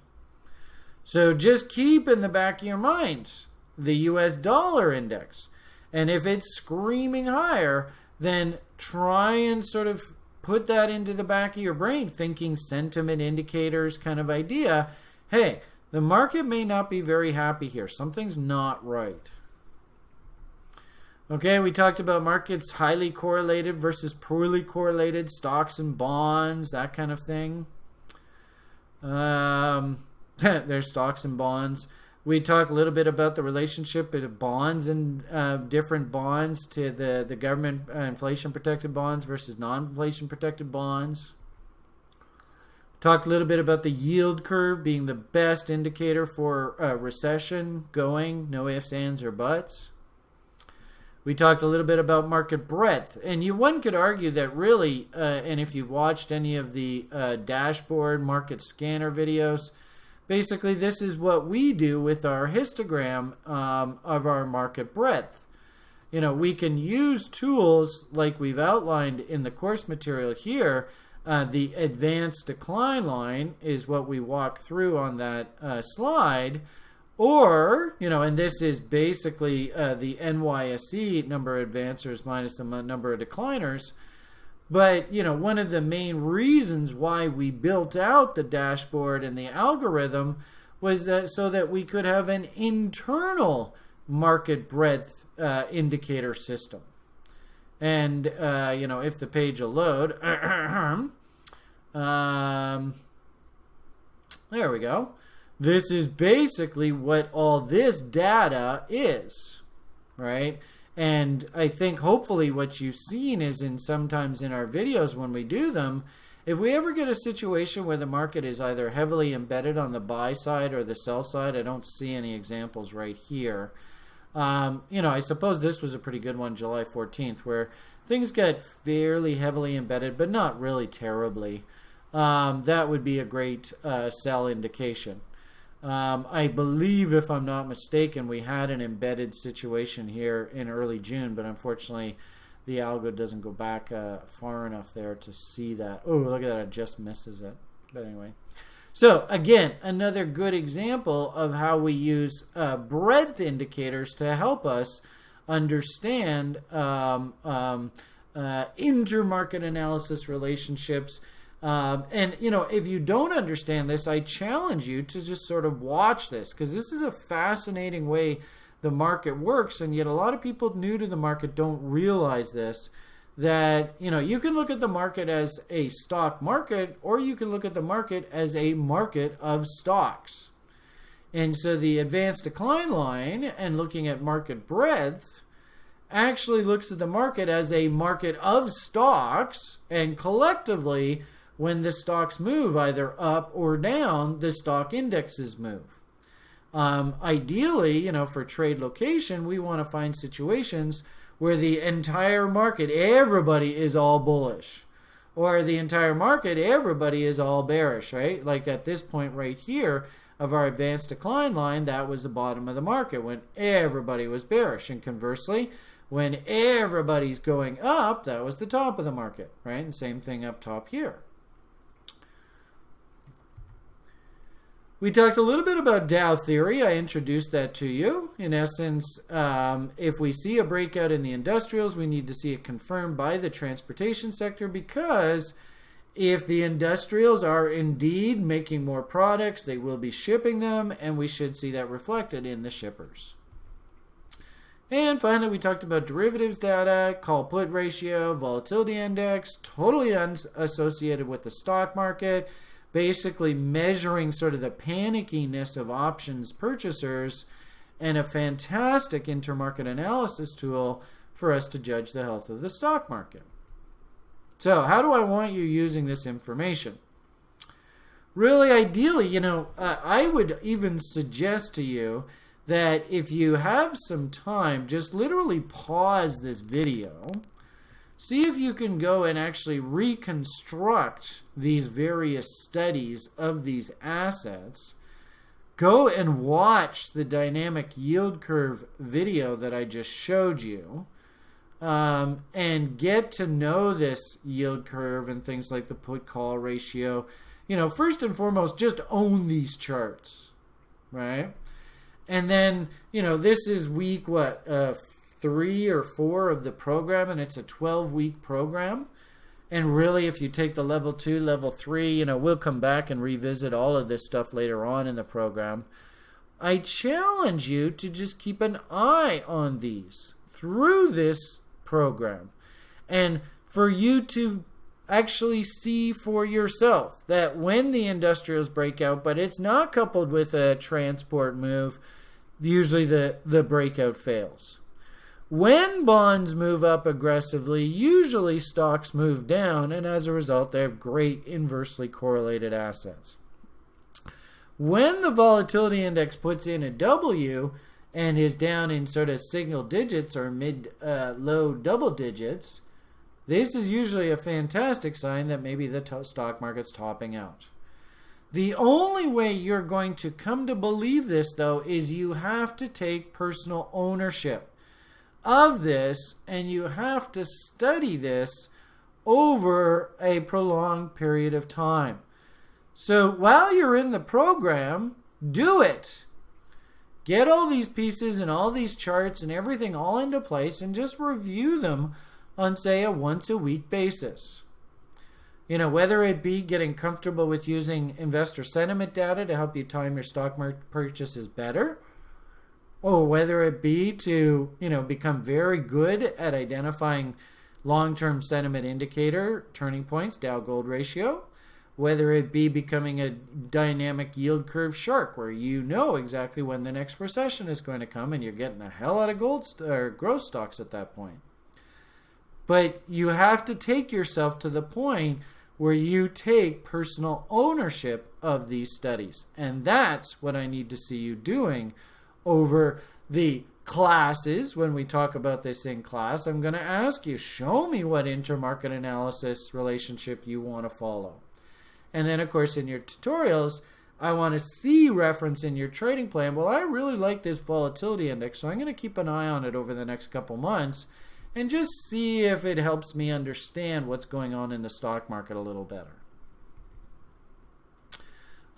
Speaker 1: So just keep in the back of your mind the US dollar index. And if it's screaming higher, then try and sort of put that into the back of your brain, thinking sentiment indicators kind of idea. Hey, the market may not be very happy here. Something's not right. Okay, we talked about markets highly correlated versus poorly correlated, stocks and bonds, that kind of thing. Um, there's stocks and bonds. We talk a little bit about the relationship of bonds and uh, different bonds to the, the government uh, inflation protected bonds versus non inflation protected bonds. Talked a little bit about the yield curve being the best indicator for uh, recession going, no ifs, ands, or buts. We talked a little bit about market breadth, and you one could argue that really, uh, and if you've watched any of the uh, dashboard market scanner videos, basically this is what we do with our histogram um, of our market breadth. You know, we can use tools like we've outlined in the course material here. Uh, the advanced decline line is what we walk through on that uh, slide. Or, you know, and this is basically uh, the NYSE number of advancers minus the number of decliners. But, you know, one of the main reasons why we built out the dashboard and the algorithm was that so that we could have an internal market breadth uh, indicator system. And, uh, you know, if the page will load, um, there we go. This is basically what all this data is, right? And I think hopefully what you've seen is in sometimes in our videos when we do them, if we ever get a situation where the market is either heavily embedded on the buy side or the sell side, I don't see any examples right here. Um, you know, I suppose this was a pretty good one, July 14th, where things get fairly heavily embedded, but not really terribly. Um, that would be a great uh, sell indication. Um, I believe, if I'm not mistaken, we had an embedded situation here in early June, but unfortunately, the algo doesn't go back uh, far enough there to see that. Oh, look at that! It just misses it. But anyway, so again, another good example of how we use uh, breadth indicators to help us understand um, um, uh, intermarket analysis relationships um, and you know, if you don't understand this, I challenge you to just sort of watch this because this is a fascinating way the market works, and yet a lot of people new to the market don't realize this. That you know, you can look at the market as a stock market, or you can look at the market as a market of stocks. And so the advanced decline line and looking at market breadth actually looks at the market as a market of stocks, and collectively when the stocks move either up or down, the stock indexes move. Um, ideally, you know, for trade location, we want to find situations where the entire market, everybody is all bullish. or the entire market, everybody is all bearish, right? Like at this point right here of our advanced decline line, that was the bottom of the market when everybody was bearish. And conversely, when everybody's going up, that was the top of the market, right? And same thing up top here. We talked a little bit about Dow theory. I introduced that to you. In essence, um, if we see a breakout in the industrials, we need to see it confirmed by the transportation sector because if the industrials are indeed making more products, they will be shipping them, and we should see that reflected in the shippers. And finally, we talked about derivatives data, call put ratio, volatility index, totally unassociated with the stock market basically measuring sort of the panickiness of options purchasers and a fantastic intermarket analysis tool for us to judge the health of the stock market. So, how do I want you using this information? Really, ideally, you know, uh, I would even suggest to you that if you have some time, just literally pause this video see if you can go and actually reconstruct these various studies of these assets. Go and watch the dynamic yield curve video that I just showed you. Um, and get to know this yield curve and things like the put call ratio. You know, first and foremost, just own these charts, right? And then, you know, this is week what, uh, three or four of the program, and it's a 12 week program. And really, if you take the level two, level three, you know, we'll come back and revisit all of this stuff later on in the program. I challenge you to just keep an eye on these through this program and for you to actually see for yourself that when the industrials break out, but it's not coupled with a transport move, usually the, the breakout fails. When bonds move up aggressively, usually stocks move down, and as a result, they have great inversely correlated assets. When the volatility index puts in a W and is down in sort of single digits or mid uh, low double digits, this is usually a fantastic sign that maybe the stock market's topping out. The only way you're going to come to believe this, though, is you have to take personal ownership of this, and you have to study this over a prolonged period of time. So while you're in the program, do it. Get all these pieces and all these charts and everything all into place and just review them on, say, a once a week basis. You know, whether it be getting comfortable with using investor sentiment data to help you time your stock market purchases better, or whether it be to you know become very good at identifying long-term sentiment indicator turning points dow gold ratio whether it be becoming a dynamic yield curve shark where you know exactly when the next recession is going to come and you're getting the hell out of gold st- or growth stocks at that point. But you have to take yourself to the point where you take personal ownership of these studies. And that's what i need to see you doing over the classes when we talk about this in class. I'm going to ask you, show me what intermarket analysis relationship you want to follow. And then, of course, in your tutorials, I want to see reference in your trading plan. Well, I really like this volatility index, so I'm going to keep an eye on it over the next couple months and just see if it helps me understand what's going on in the stock market a little better.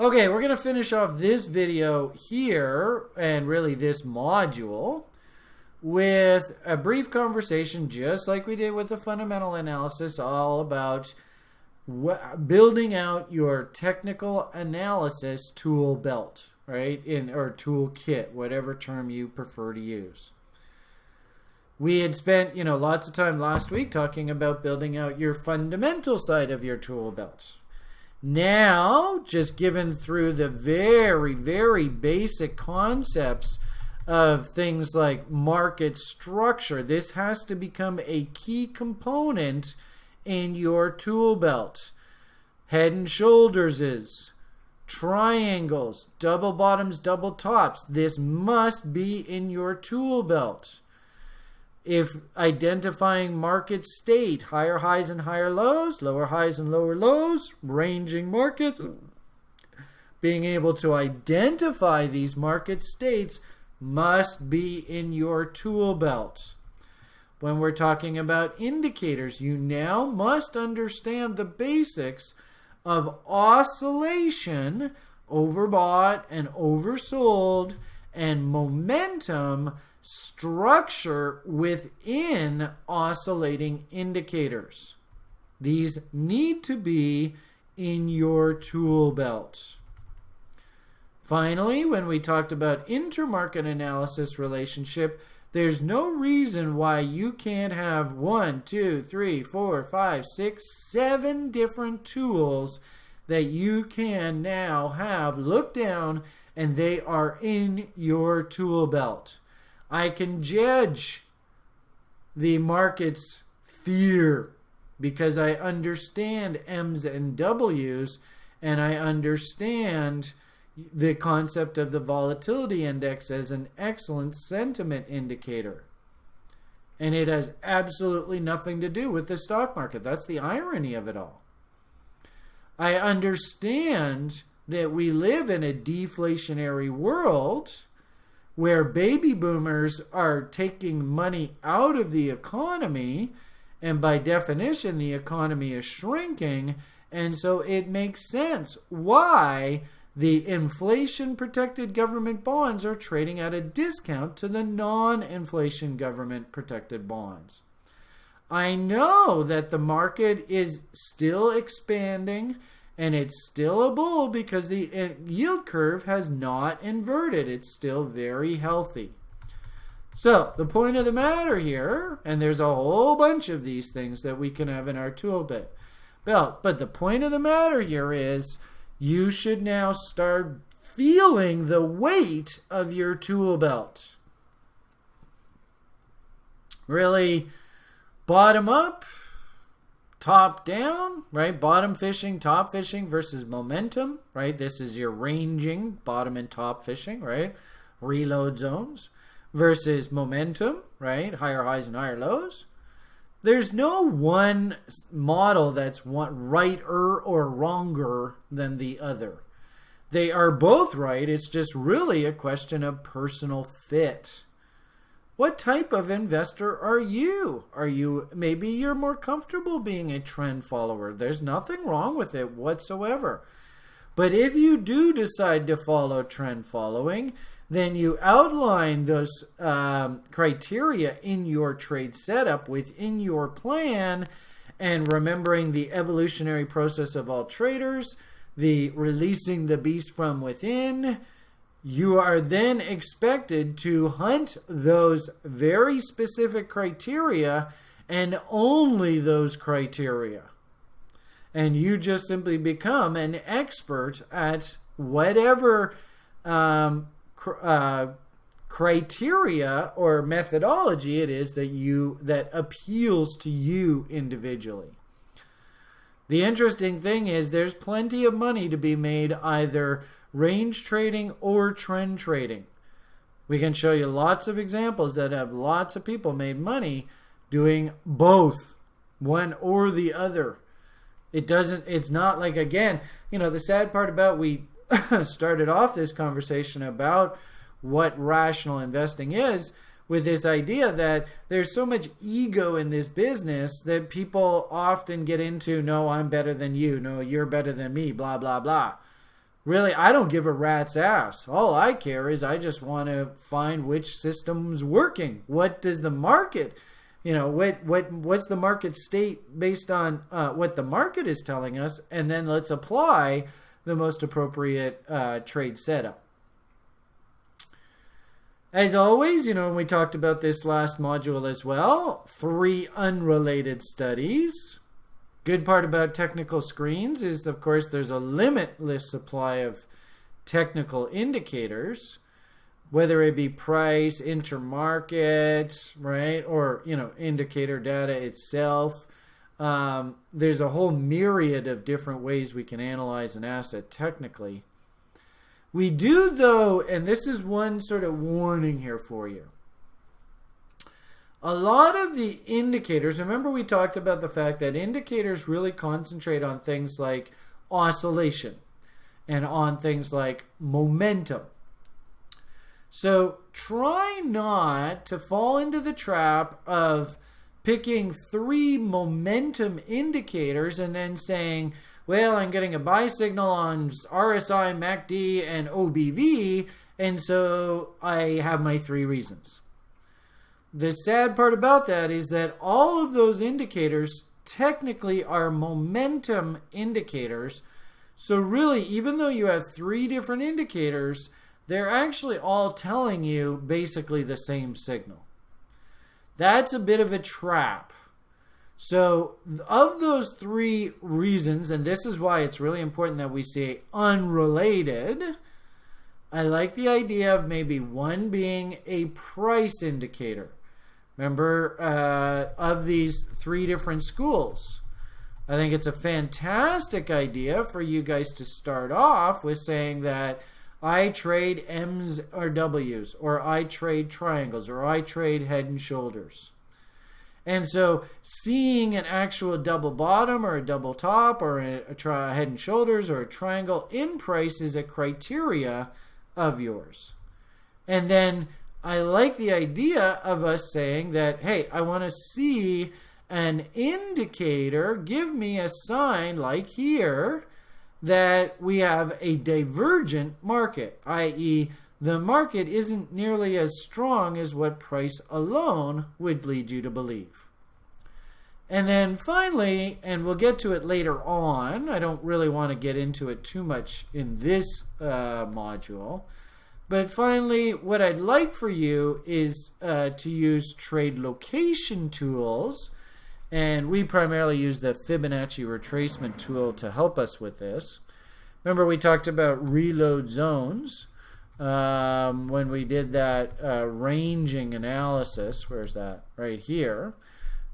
Speaker 1: Okay, we're going to finish off this video here, and really this module, with a brief conversation, just like we did with the fundamental analysis, all about building out your technical analysis tool belt, right? In or tool kit, whatever term you prefer to use. We had spent, you know, lots of time last week talking about building out your fundamental side of your tool belt, now, just given through the very, very basic concepts of things like market structure, this has to become a key component in your tool belt. Head and shoulders is triangles, double bottoms, double tops. This must be in your tool belt. If identifying market state, higher highs and higher lows, lower highs and lower lows, ranging markets, being able to identify these market states must be in your tool belt. When we're talking about indicators, you now must understand the basics of oscillation, overbought and oversold, and momentum structure within oscillating indicators. These need to be in your tool belt. Finally, when we talked about intermarket analysis relationship, there's no reason why you can't have one, two, three, four, five, six, seven different tools that you can now have look down and they are in your tool belt. I can judge the market's fear because I understand M's and W's and I understand the concept of the volatility index as an excellent sentiment indicator. And it has absolutely nothing to do with the stock market. That's the irony of it all. I understand that we live in a deflationary world where baby boomers are taking money out of the economy, and by definition, the economy is shrinking. And so it makes sense why the inflation protected government bonds are trading at a discount to the non inflation government protected bonds. I know that the market is still expanding and it's still a bull because the yield curve has not inverted. It's still very healthy. So, the point of the matter here, and there's a whole bunch of these things that we can have in our tool belt, but the point of the matter here is you should now start feeling the weight of your tool belt. Really bottom up top down, right? Bottom fishing, top fishing versus momentum, right? This is your ranging, bottom and top fishing, right? Reload zones versus momentum, right? Higher highs and higher lows. There's no one model that's one righter or wronger than the other. They are both right. It's just really a question of personal fit. What type of investor are you? Are you maybe you're more comfortable being a trend follower? There's nothing wrong with it whatsoever. But if you do decide to follow trend following, then you outline those um, criteria in your trade setup within your plan and remembering the evolutionary process of all traders, the releasing the beast from within, you are then expected to hunt those very specific criteria and only those criteria. And you just simply become an expert at whatever um, cr- uh, criteria or methodology it is that you that appeals to you individually. The interesting thing is there's plenty of money to be made either range trading or trend trading. We can show you lots of examples that have lots of people made money doing both, one or the other. It doesn't, it's not like, again, you know, the sad part about we started off this conversation about what rational investing is with this idea that there's so much ego in this business that people often get into no i'm better than you no you're better than me blah blah blah really i don't give a rat's ass. All i care is i just want to find which system's working. What does the market you know what what what's the market state based on uh, what the market is telling us? And then let's apply the most appropriate uh, trade setup. As always you know we talked about this last module as well three unrelated studies Good part about technical screens is, of course, there's a limitless supply of technical indicators, whether it be price, intermarket, right, or you know, indicator data itself. Um, there's a whole myriad of different ways we can analyze an asset technically. We do, though, and this is one sort of warning here for you. A lot of the indicators, remember we talked about the fact that indicators really concentrate on things like oscillation and on things like momentum. So try not to fall into the trap of picking three momentum indicators and then saying, well, I'm getting a buy signal on RSI, MACD, and OBV, and so I have my three reasons. The sad part about that is that all of those indicators technically are momentum indicators. So, really, even though you have three different indicators, they're actually all telling you basically the same signal. That's a bit of a trap. So, of those three reasons, and this is why it's really important that we say unrelated, I like the idea of maybe one being a price indicator. Remember, uh, of these three different schools. I think it's a fantastic idea for you guys to start off with saying that I trade M's or W's, or I trade triangles, or I trade head and shoulders. And so, seeing an actual double bottom or a double top or a, a head and shoulders or a triangle in price is a criteria of yours. And then I like the idea of us saying that, hey, I want to see an indicator, give me a sign like here that we have a divergent market, i.e., the market isn't nearly as strong as what price alone would lead you to believe. And then finally, and we'll get to it later on, I don't really want to get into it too much in this uh, module, but finally, what I'd like for you is uh, to use trade location tools. And we primarily use the Fibonacci retracement tool to help us with this. Remember, we talked about reload zones um, when we did that uh, ranging analysis. Where's that? Right here.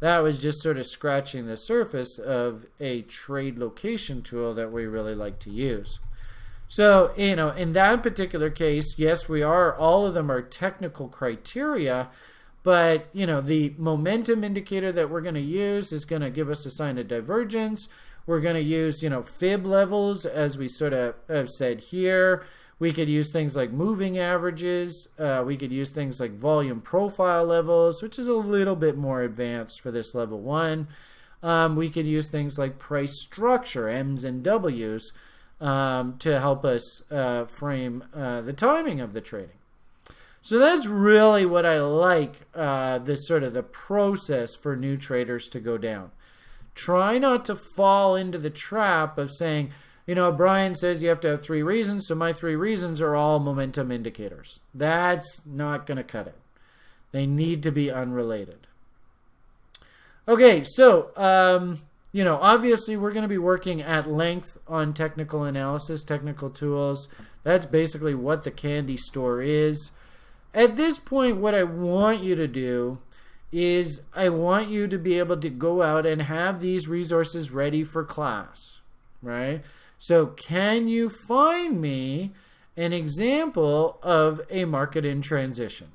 Speaker 1: That was just sort of scratching the surface of a trade location tool that we really like to use. So, you know, in that particular case, yes, we are, all of them are technical criteria, but, you know, the momentum indicator that we're going to use is going to give us a sign of divergence. We're going to use, you know, fib levels, as we sort of have said here. We could use things like moving averages. Uh, we could use things like volume profile levels, which is a little bit more advanced for this level one. Um, we could use things like price structure, M's and W's um, to help us uh, frame uh, the timing of the trading. So that's really what I like uh, this sort of the process for new traders to go down. Try not to fall into the trap of saying, you know, Brian says you have to have three reasons, so my three reasons are all momentum indicators. That's not going to cut it. They need to be unrelated. Okay, so um, you know, obviously we're going to be working at length on technical analysis, technical tools. That's basically what the candy store is. At this point, what I want you to do is I want you to be able to go out and have these resources ready for class, right? So, can you find me an example of a market in transition?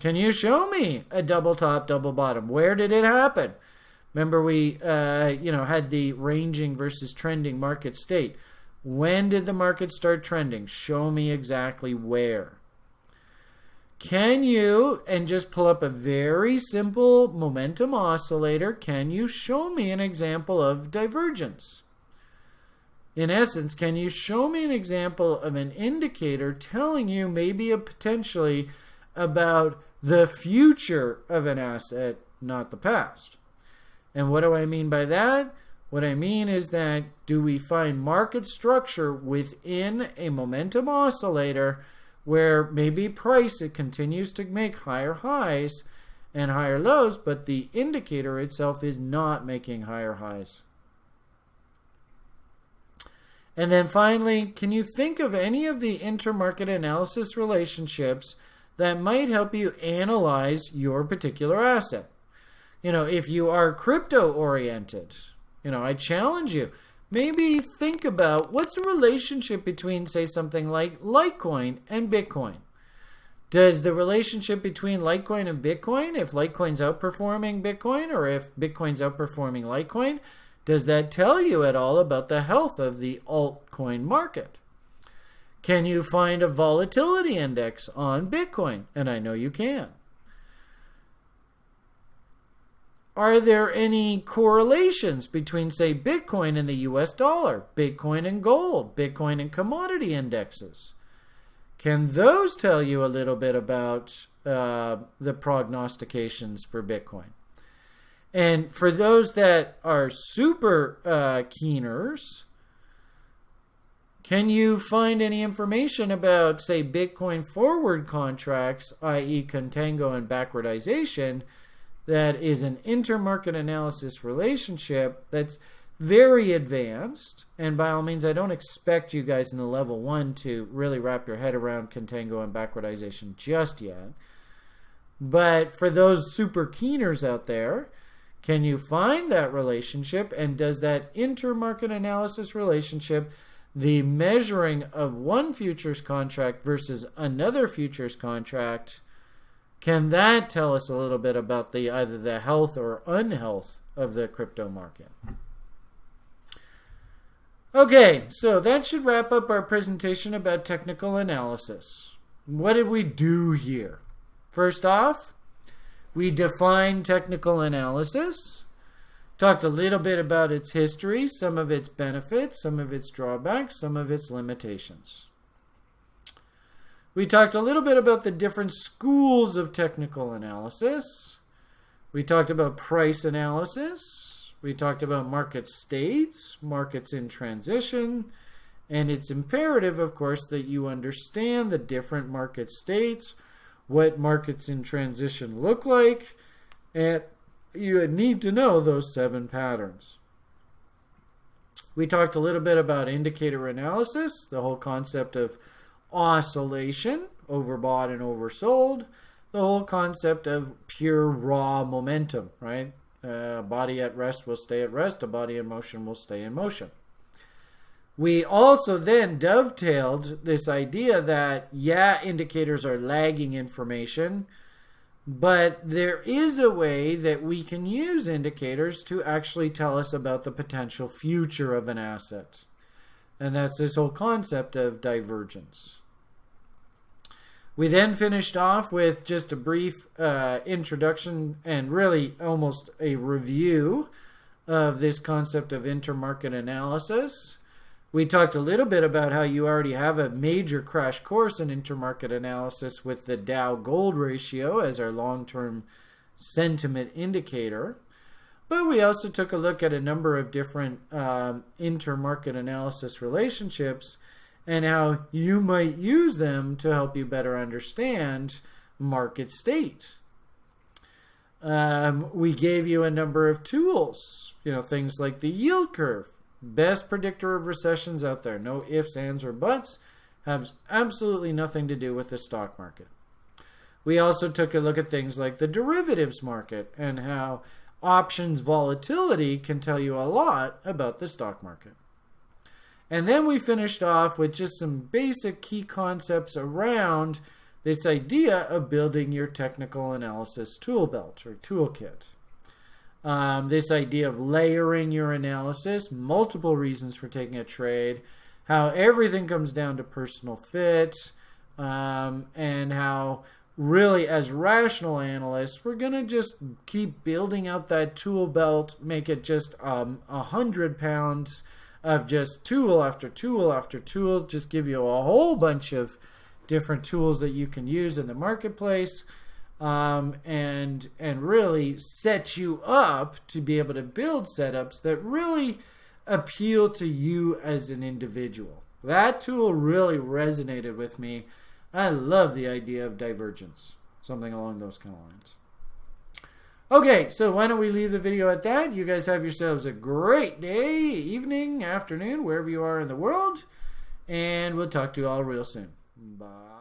Speaker 1: Can you show me a double top, double bottom? Where did it happen? Remember, we uh, you know had the ranging versus trending market state. When did the market start trending? Show me exactly where. Can you, and just pull up a very simple momentum oscillator, can you show me an example of divergence? In essence, can you show me an example of an indicator telling you maybe a potentially about the future of an asset, not the past? And what do I mean by that? What I mean is that do we find market structure within a momentum oscillator where maybe price it continues to make higher highs and higher lows, but the indicator itself is not making higher highs. And then finally, can you think of any of the intermarket analysis relationships that might help you analyze your particular asset? You know, if you are crypto oriented, you know, I challenge you. Maybe think about what's the relationship between, say, something like Litecoin and Bitcoin. Does the relationship between Litecoin and Bitcoin, if Litecoin's outperforming Bitcoin or if Bitcoin's outperforming Litecoin, does that tell you at all about the health of the altcoin market? Can you find a volatility index on Bitcoin? And I know you can. Are there any correlations between, say, Bitcoin and the US dollar, Bitcoin and gold, Bitcoin and commodity indexes? Can those tell you a little bit about uh, the prognostications for Bitcoin? And for those that are super uh, keeners, can you find any information about, say, Bitcoin forward contracts, i.e., contango and backwardization, that is an intermarket analysis relationship that's very advanced. And by all means, I don't expect you guys in the level one to really wrap your head around contango and backwardization just yet. But for those super keeners out there, can you find that relationship? And does that intermarket analysis relationship, the measuring of one futures contract versus another futures contract, can that tell us a little bit about the either the health or unhealth of the crypto market? Okay, so that should wrap up our presentation about technical analysis. What did we do here? First off, we defined technical analysis, talked a little bit about its history, some of its benefits, some of its drawbacks, some of its limitations. We talked a little bit about the different schools of technical analysis. We talked about price analysis. We talked about market states, markets in transition, and it's imperative, of course, that you understand the different market states, what markets in transition look like, and you need to know those seven patterns. We talked a little bit about indicator analysis, the whole concept of oscillation, overbought and oversold, the whole concept of pure raw momentum, right? a body at rest will stay at rest. A body in motion will stay in motion. We also then dovetailed this idea that, yeah, indicators are lagging information, but there is a way that we can use indicators to actually tell us about the potential future of an asset. And that's this whole concept of divergence. We then finished off with just a brief uh, introduction and really almost a review of this concept of intermarket analysis. We talked a little bit about how you already have a major crash course in intermarket analysis with the Dow gold ratio as our long term sentiment indicator. But we also took a look at a number of different um, intermarket analysis relationships and how you might use them to help you better understand market state. Um, we gave you a number of tools, you know, things like the yield curve, best predictor of recessions out there. No ifs, ands, or buts. Has absolutely nothing to do with the stock market. We also took a look at things like the derivatives market and how options volatility can tell you a lot about the stock market. And then we finished off with just some basic key concepts around this idea of building your technical analysis tool belt or toolkit. Um, this idea of layering your analysis, multiple reasons for taking a trade, how everything comes down to personal fit, um, and how really as rational analysts, we're going to just keep building out that tool belt, make it just um, a um, hundred pounds of just tool after tool after tool, just give you a whole bunch of different tools that you can use in the marketplace. Um, and and really set you up to be able to build setups that really appeal to you as an individual. That tool really resonated with me. I love the idea of divergence, something along those kind of lines. Okay, so why don't we leave the video at that? You guys have yourselves a great day, evening, afternoon, wherever you are in the world. And we'll talk to you all real soon. Bye.